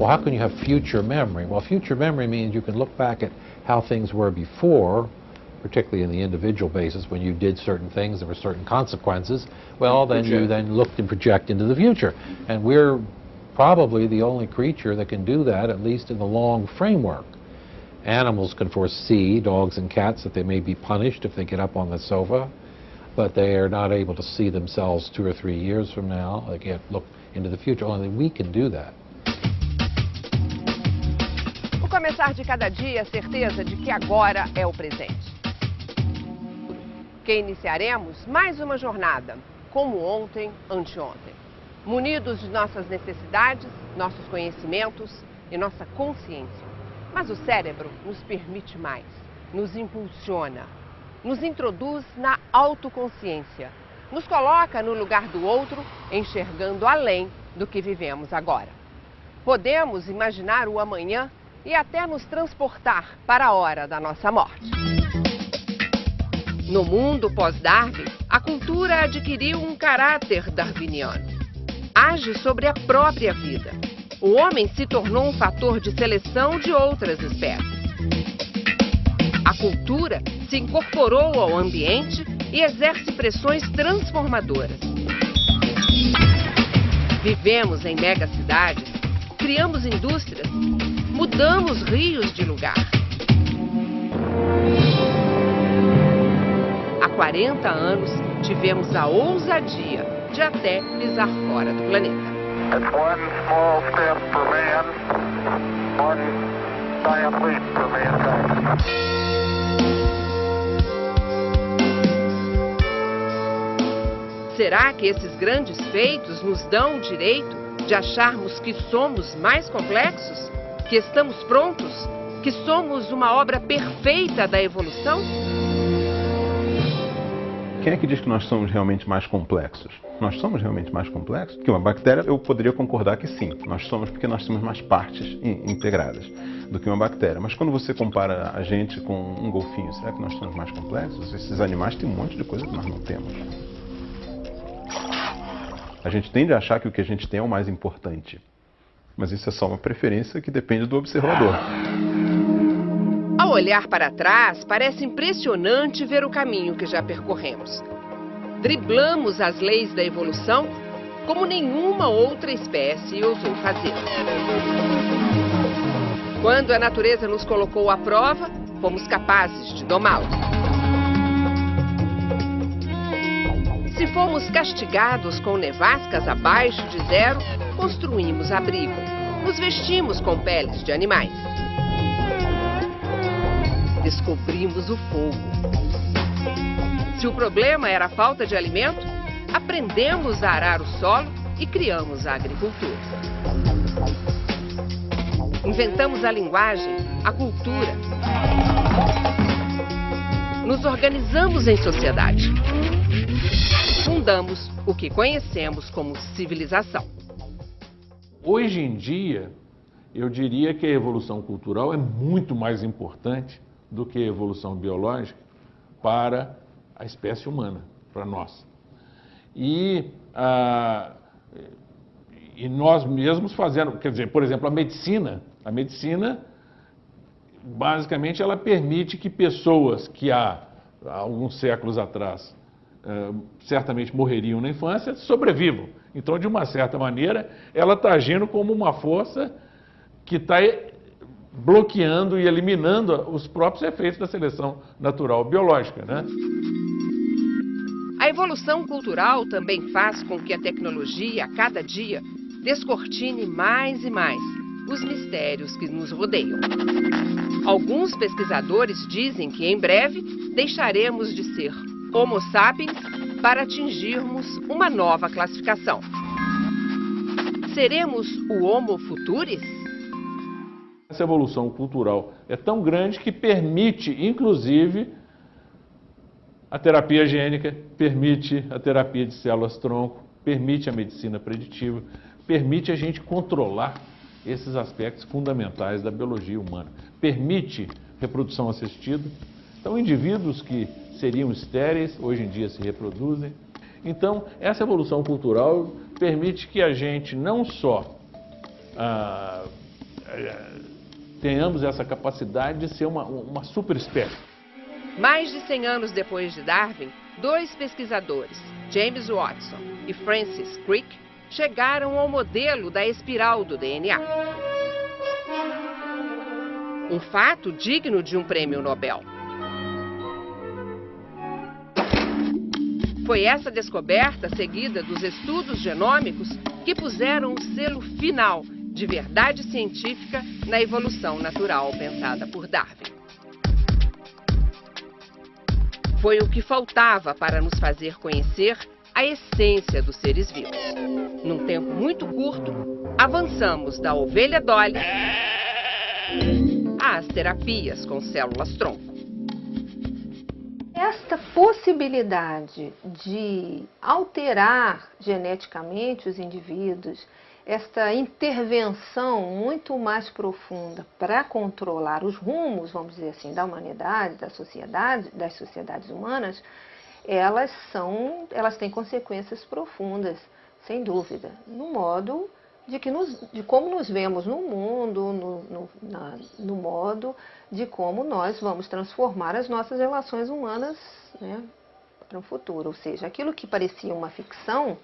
Speaker 36: well, how can you have future memory? Well, future memory means you can look back at how things were before, particularly in the individual basis, when you did certain things, there were certain consequences. Well, then you then looked and project into the future. And we're probably the only creature that can do that, at least in the long framework. Animals can foresee, dogs and cats, that they may be punished if they get up on the sofa, but they are not able to see themselves two or three years from now. They can't look into the future. Only we can do that.
Speaker 25: Começar de cada dia, a certeza de que agora é o presente. Que iniciaremos mais uma jornada, como ontem, anteontem. Munidos de nossas necessidades, nossos conhecimentos e nossa consciência. Mas o cérebro nos permite mais, nos impulsiona, nos introduz na autoconsciência, nos coloca no lugar do outro, enxergando além do que vivemos agora. Podemos imaginar o amanhã e até nos transportar para a hora da nossa morte. No mundo pós-Darwin, a cultura adquiriu um caráter darwiniano. Age sobre a própria vida. O homem se tornou um fator de seleção de outras espécies. A cultura se incorporou ao ambiente e exerce pressões transformadoras. Vivemos em megacidades, criamos indústrias, mudamos rios de lugar. Há 40 anos, tivemos a ousadia de até pisar fora do planeta. Será que esses grandes feitos nos dão o direito de acharmos que somos mais complexos? Que estamos prontos? Que somos uma obra perfeita da evolução?
Speaker 37: Quem é que diz que nós somos realmente mais complexos? Nós somos realmente mais complexos? Que uma bactéria, eu poderia concordar que sim, nós somos porque nós temos mais partes integradas do que uma bactéria. Mas quando você compara a gente com um golfinho, será que nós somos mais complexos? Esses animais têm um monte de coisa que nós não temos. A gente tende a achar que o que a gente tem é o mais importante. Mas isso é só uma preferência que depende do observador.
Speaker 25: Ao olhar para trás, parece impressionante ver o caminho que já percorremos. Driblamos as leis da evolução como nenhuma outra espécie ousou fazer. Quando a natureza nos colocou à prova, fomos capazes de domá-la. Se fomos castigados com nevascas abaixo de zero, construímos abrigo. Nos vestimos com peles de animais descobrimos o fogo. Se o problema era a falta de alimento, aprendemos a arar o solo e criamos a agricultura. Inventamos a linguagem, a cultura. Nos organizamos em sociedade. Fundamos o que conhecemos como civilização.
Speaker 16: Hoje em dia, eu diria que a evolução cultural é muito mais importante do que a evolução biológica para a espécie humana, para nós. E, ah, e nós mesmos fazendo, quer dizer, por exemplo, a medicina, a medicina, basicamente, ela permite que pessoas que há, há alguns séculos atrás ah, certamente morreriam na infância, sobrevivam. Então, de uma certa maneira, ela está agindo como uma força que está bloqueando e eliminando os próprios efeitos da seleção natural biológica. Né?
Speaker 25: A evolução cultural também faz com que a tecnologia, a cada dia, descortine mais e mais os mistérios que nos rodeiam. Alguns pesquisadores dizem que em breve deixaremos de ser Homo sapiens para atingirmos uma nova classificação. Seremos o Homo futuris?
Speaker 16: Essa evolução cultural é tão grande que permite, inclusive, a terapia gênica, permite a terapia de células-tronco, permite a medicina preditiva, permite a gente controlar esses aspectos fundamentais da biologia humana. Permite reprodução assistida. Então, indivíduos que seriam estéreis, hoje em dia se reproduzem. Então, essa evolução cultural permite que a gente não só ah,
Speaker 4: é, tenhamos essa capacidade de ser uma, uma super espécie.
Speaker 25: Mais de 100 anos depois de Darwin, dois pesquisadores, James Watson e Francis Crick, chegaram ao modelo da espiral do DNA. Um fato digno de um prêmio Nobel. Foi essa descoberta, seguida dos estudos genômicos, que puseram o selo final de verdade científica na evolução natural pensada por Darwin. Foi o que faltava para nos fazer conhecer a essência dos seres vivos. Num tempo muito curto, avançamos da ovelha Dolly às terapias com células-tronco.
Speaker 11: Esta possibilidade de alterar geneticamente os indivíduos, esta intervenção muito mais profunda para controlar os rumos, vamos dizer assim, da humanidade, da sociedade, das sociedades humanas, elas são, elas têm consequências profundas, sem dúvida, no modo de, que nos, de como nos vemos no mundo, no, no, na, no modo de como nós vamos transformar as nossas relações humanas né, para o futuro. Ou seja, aquilo que parecia uma ficção,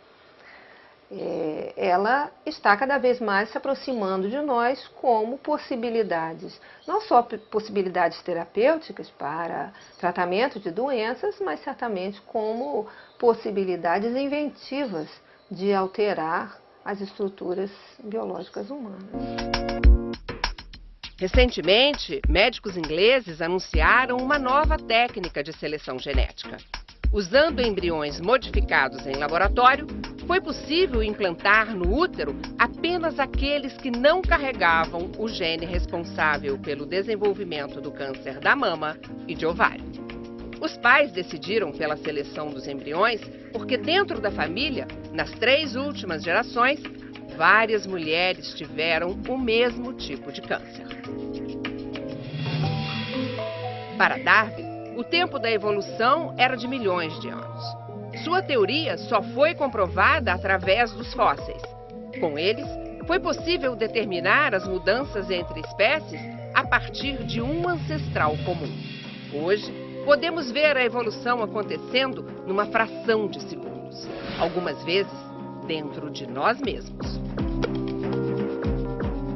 Speaker 11: é, ela está cada vez mais se aproximando de nós como possibilidades, não só possibilidades terapêuticas para tratamento de doenças, mas certamente como possibilidades inventivas de alterar as estruturas biológicas humanas.
Speaker 25: Recentemente, médicos ingleses anunciaram uma nova técnica de seleção genética. Usando embriões modificados em laboratório, foi possível implantar no útero apenas aqueles que não carregavam o gene responsável pelo desenvolvimento do câncer da mama e de ovário. Os pais decidiram pela seleção dos embriões porque, dentro da família, nas três últimas gerações, várias mulheres tiveram o mesmo tipo de câncer. Para Darwin, o tempo da evolução era de milhões de anos. Sua teoria só foi comprovada através dos fósseis. Com eles, foi possível determinar as mudanças entre espécies a partir de um ancestral comum. Hoje, podemos ver a evolução acontecendo numa fração de segundos, algumas vezes dentro de nós mesmos.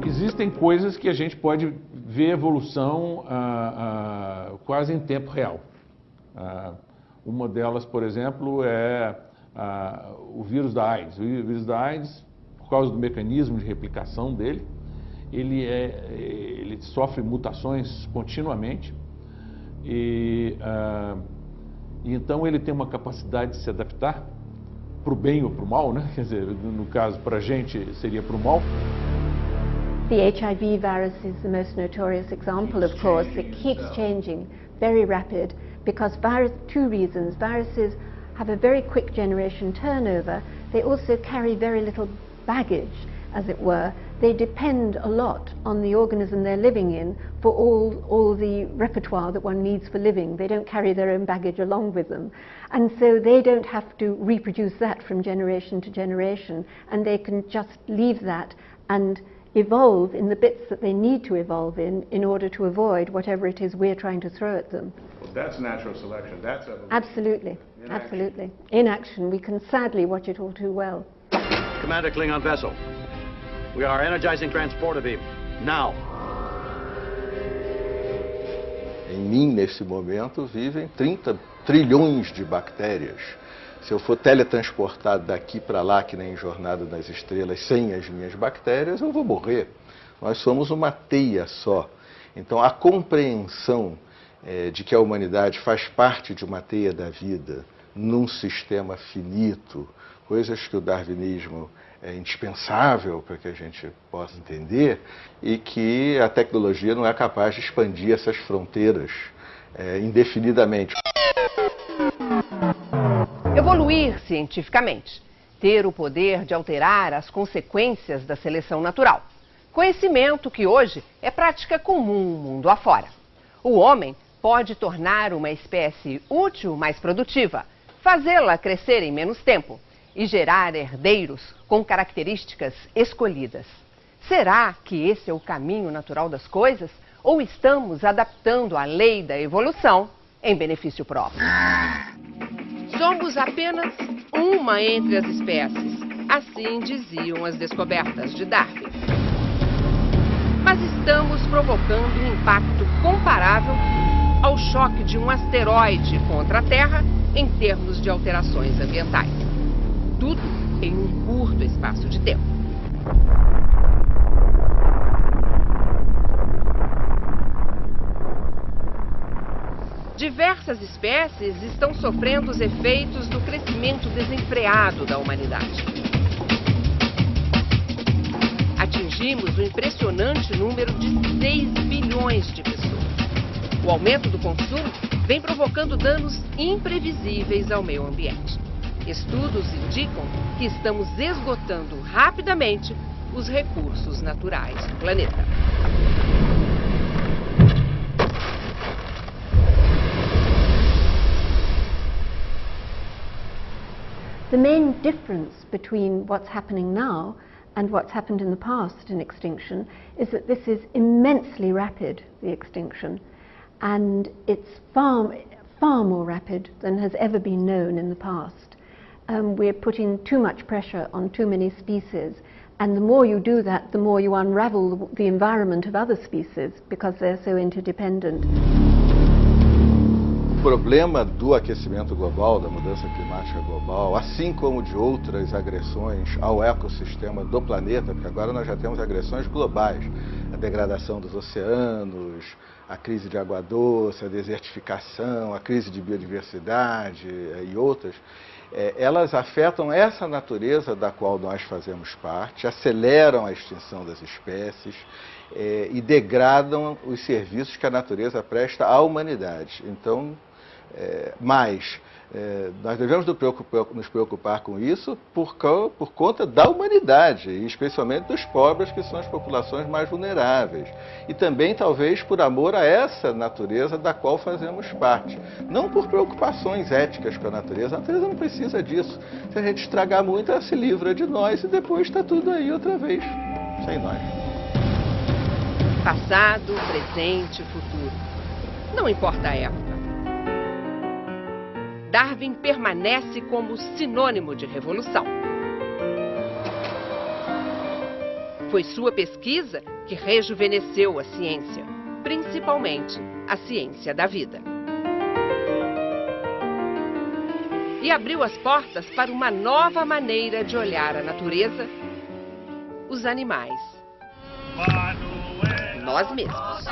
Speaker 4: Existem coisas que a gente pode ver evolução ah, ah, quase em tempo real. Ah, uma delas, por exemplo, é ah, o vírus da AIDS. O vírus da AIDS, por causa do mecanismo de replicação dele, ele, é, ele sofre mutações continuamente e, ah, e então ele tem uma capacidade de se adaptar para o bem ou para o mal, né? [LAUGHS] Quer dizer, no caso, para a gente seria para o mal.
Speaker 38: The HIV virus is the most notorious example, of course. It keeps changing, very rapid, because virus, two reasons. Viruses have a very quick generation turnover. They also carry very little baggage, as it were. They depend a lot on the organism they're living in for all, all the repertoire that one needs for living. They don't carry their own baggage along with them. And so they don't have to reproduce that from generation to generation, and they can just leave that and evolve in the bits that they need to evolve in in order to avoid whatever it is we're trying to throw at them.
Speaker 39: That's natural selection. That's evolution.
Speaker 38: Absolutely.
Speaker 39: In
Speaker 38: absolutely. Action. In action. We can sadly watch it all too well.
Speaker 40: Commander Klingon vessel. We are energizing transporter beam. Now.
Speaker 41: Em mim, nesse momento, vivem 30 trilhões de bactérias. Se eu for teletransportado daqui para lá, que nem Jornada das Estrelas, sem as minhas bactérias, eu vou morrer. Nós somos uma teia só. Então, a compreensão é, de que a humanidade faz parte de uma teia da vida, num sistema finito, coisas que o darwinismo é indispensável para que a gente possa entender, e que a tecnologia não é capaz de expandir essas fronteiras é, indefinidamente.
Speaker 25: Evoluir cientificamente. Ter o poder de alterar as consequências da seleção natural. Conhecimento que hoje é prática comum mundo afora. O homem pode tornar uma espécie útil mais produtiva, fazê-la crescer em menos tempo e gerar herdeiros com características escolhidas. Será que esse é o caminho natural das coisas? Ou estamos adaptando a lei da evolução em benefício próprio? Somos apenas uma entre as espécies. Assim diziam as descobertas de Darwin. Mas estamos provocando um impacto comparável ao choque de um asteroide contra a Terra em termos de alterações ambientais. Tudo em um curto espaço de tempo. Diversas espécies estão sofrendo os efeitos do crescimento desenfreado da humanidade. Atingimos o impressionante número de 6 bilhões de pessoas. O aumento do consumo vem provocando danos imprevisíveis ao meio ambiente. Estudos indicam que estamos esgotando rapidamente os recursos naturais do planeta.
Speaker 38: The main difference between what's happening now and what's happened in the past in extinction is that this is immensely rapid, the extinction, and it's far, far more rapid than has ever been known in the past. Um, we're putting too much pressure on too many species, and the more you do that, the more you unravel the, environment of other species because they're so interdependent.
Speaker 41: O problema do aquecimento global, da mudança climática global, assim como de outras agressões ao ecossistema do planeta, porque agora nós já temos agressões globais, a degradação dos oceanos, a crise de água doce, a desertificação, a crise de biodiversidade eh, e outras, é, elas afetam essa natureza da qual nós fazemos parte, aceleram a extinção das espécies é, e degradam os serviços que a natureza presta à humanidade. Então, é, mas é, nós devemos nos preocupar com isso por, por, conta da humanidade, e especialmente dos pobres, que são as populações mais vulneráveis. E também, talvez, por amor a essa natureza da qual fazemos parte. Não por preocupações éticas com a natureza. A natureza não precisa disso. Se a gente estragar muito, ela se livra de nós e depois está tudo aí outra vez, sem nós.
Speaker 25: Passado, presente, futuro. Não importa a época. Darwin permanece como sinônimo de revolução. Foi sua pesquisa que rejuvenesceu a ciência, principalmente a ciência da vida. E abriu as portas para uma nova maneira de olhar a natureza, os animais, nós mesmos.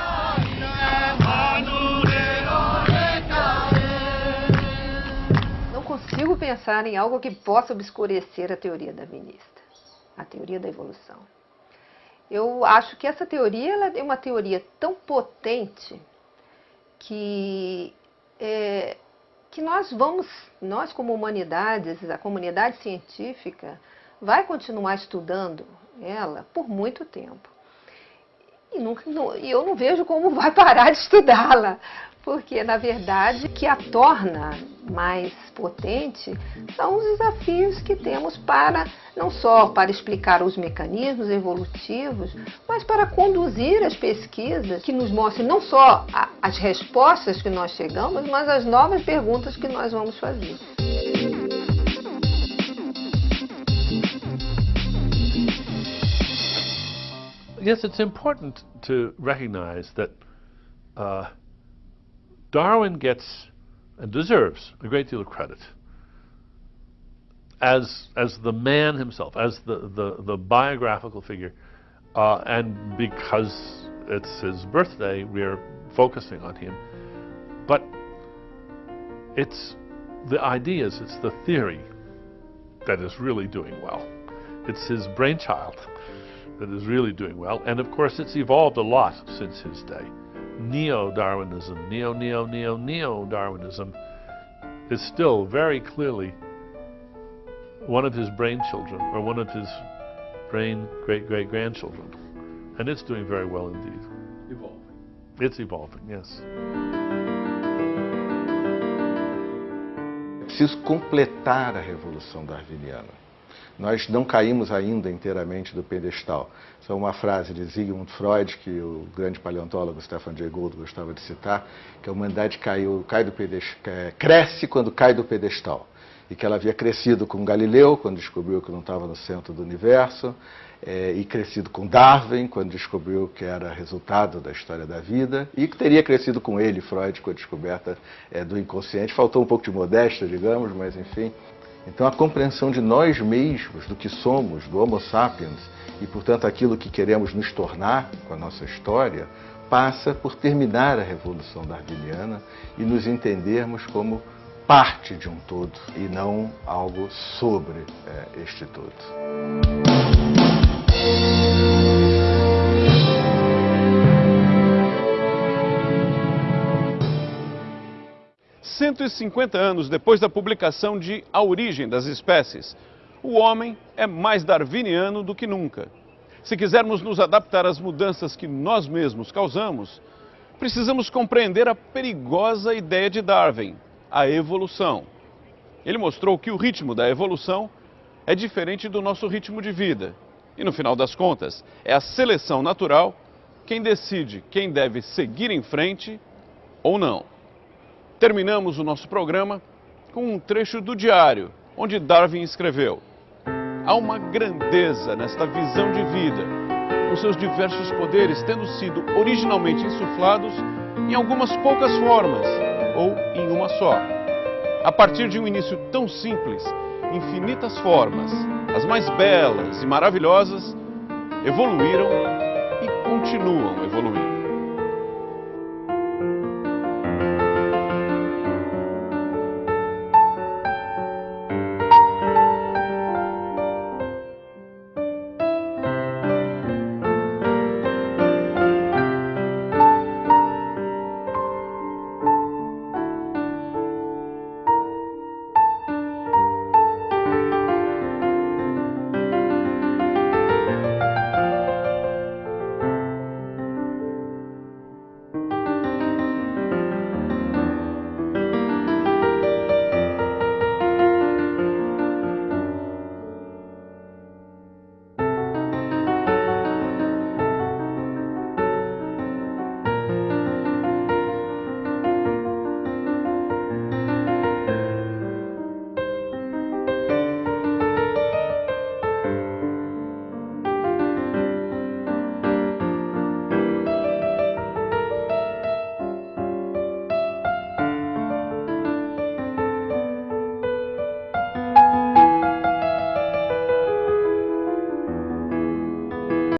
Speaker 11: Consigo pensar em algo que possa obscurecer a teoria darwinista, a teoria da evolução. Eu acho que essa teoria ela é uma teoria tão potente que, é, que nós vamos, nós como humanidades, a comunidade científica, vai continuar estudando ela por muito tempo. E, não, e eu não vejo como vai parar de estudá-la, porque na verdade o que a torna mais potente são os desafios que temos para não só para explicar os mecanismos evolutivos, mas para conduzir as pesquisas que nos mostrem não só a, as respostas que nós chegamos, mas as novas perguntas que nós vamos fazer.
Speaker 4: Yes, it's important to recognize that uh, Darwin gets and deserves a great deal of credit as as the man himself, as the the, the biographical figure, uh, and because it's his birthday, we're focusing on him. But it's the ideas, it's the theory that is really doing well. It's his brainchild that is really doing well, and of course, it's evolved a lot since his day neo-Darwinism, neo-neo-neo-neo-Darwinism is still very clearly one of his brain children or one of his brain great-great-grandchildren. And it's doing very well indeed.
Speaker 39: Evolving.
Speaker 4: It's evolving, yes.
Speaker 41: É preciso completar a revolução darwiniana. Nós não caímos ainda inteiramente do pedestal. Isso é uma frase de Sigmund Freud, que o grande paleontólogo Stefan Jay Gould gostava de citar, que a humanidade caiu, cai do pedestal, é, cresce quando cai do pedestal. E que ela havia crescido com Galileu, quando descobriu que não estava no centro do universo, é, e crescido com Darwin, quando descobriu que era resultado da história da vida, e que teria crescido com ele, Freud, com a descoberta é, do inconsciente. Faltou um pouco de modéstia, digamos, mas enfim. Então a compreensão de nós mesmos, do que somos, do Homo sapiens, e portanto aquilo que queremos nos tornar com a nossa história, passa por terminar a Revolução Darwiniana e nos entendermos como parte de um todo e não algo sobre é, este todo.
Speaker 1: 150 anos depois da publicação de A Origem das Espécies, o homem é mais darwiniano do que nunca. Se quisermos nos adaptar às mudanças que nós mesmos causamos, precisamos compreender a perigosa ideia de Darwin, a evolução. Ele mostrou que o ritmo da evolução é diferente do nosso ritmo de vida. E no final das contas, é a seleção natural quem decide quem deve seguir em frente ou não. Terminamos o nosso programa com um trecho do diário, onde Darwin escreveu: Há uma grandeza nesta visão de vida, com seus diversos poderes tendo sido originalmente insuflados em algumas poucas formas, ou em uma só. A partir de um início tão simples, infinitas formas, as mais belas e maravilhosas, evoluíram e continuam evoluindo.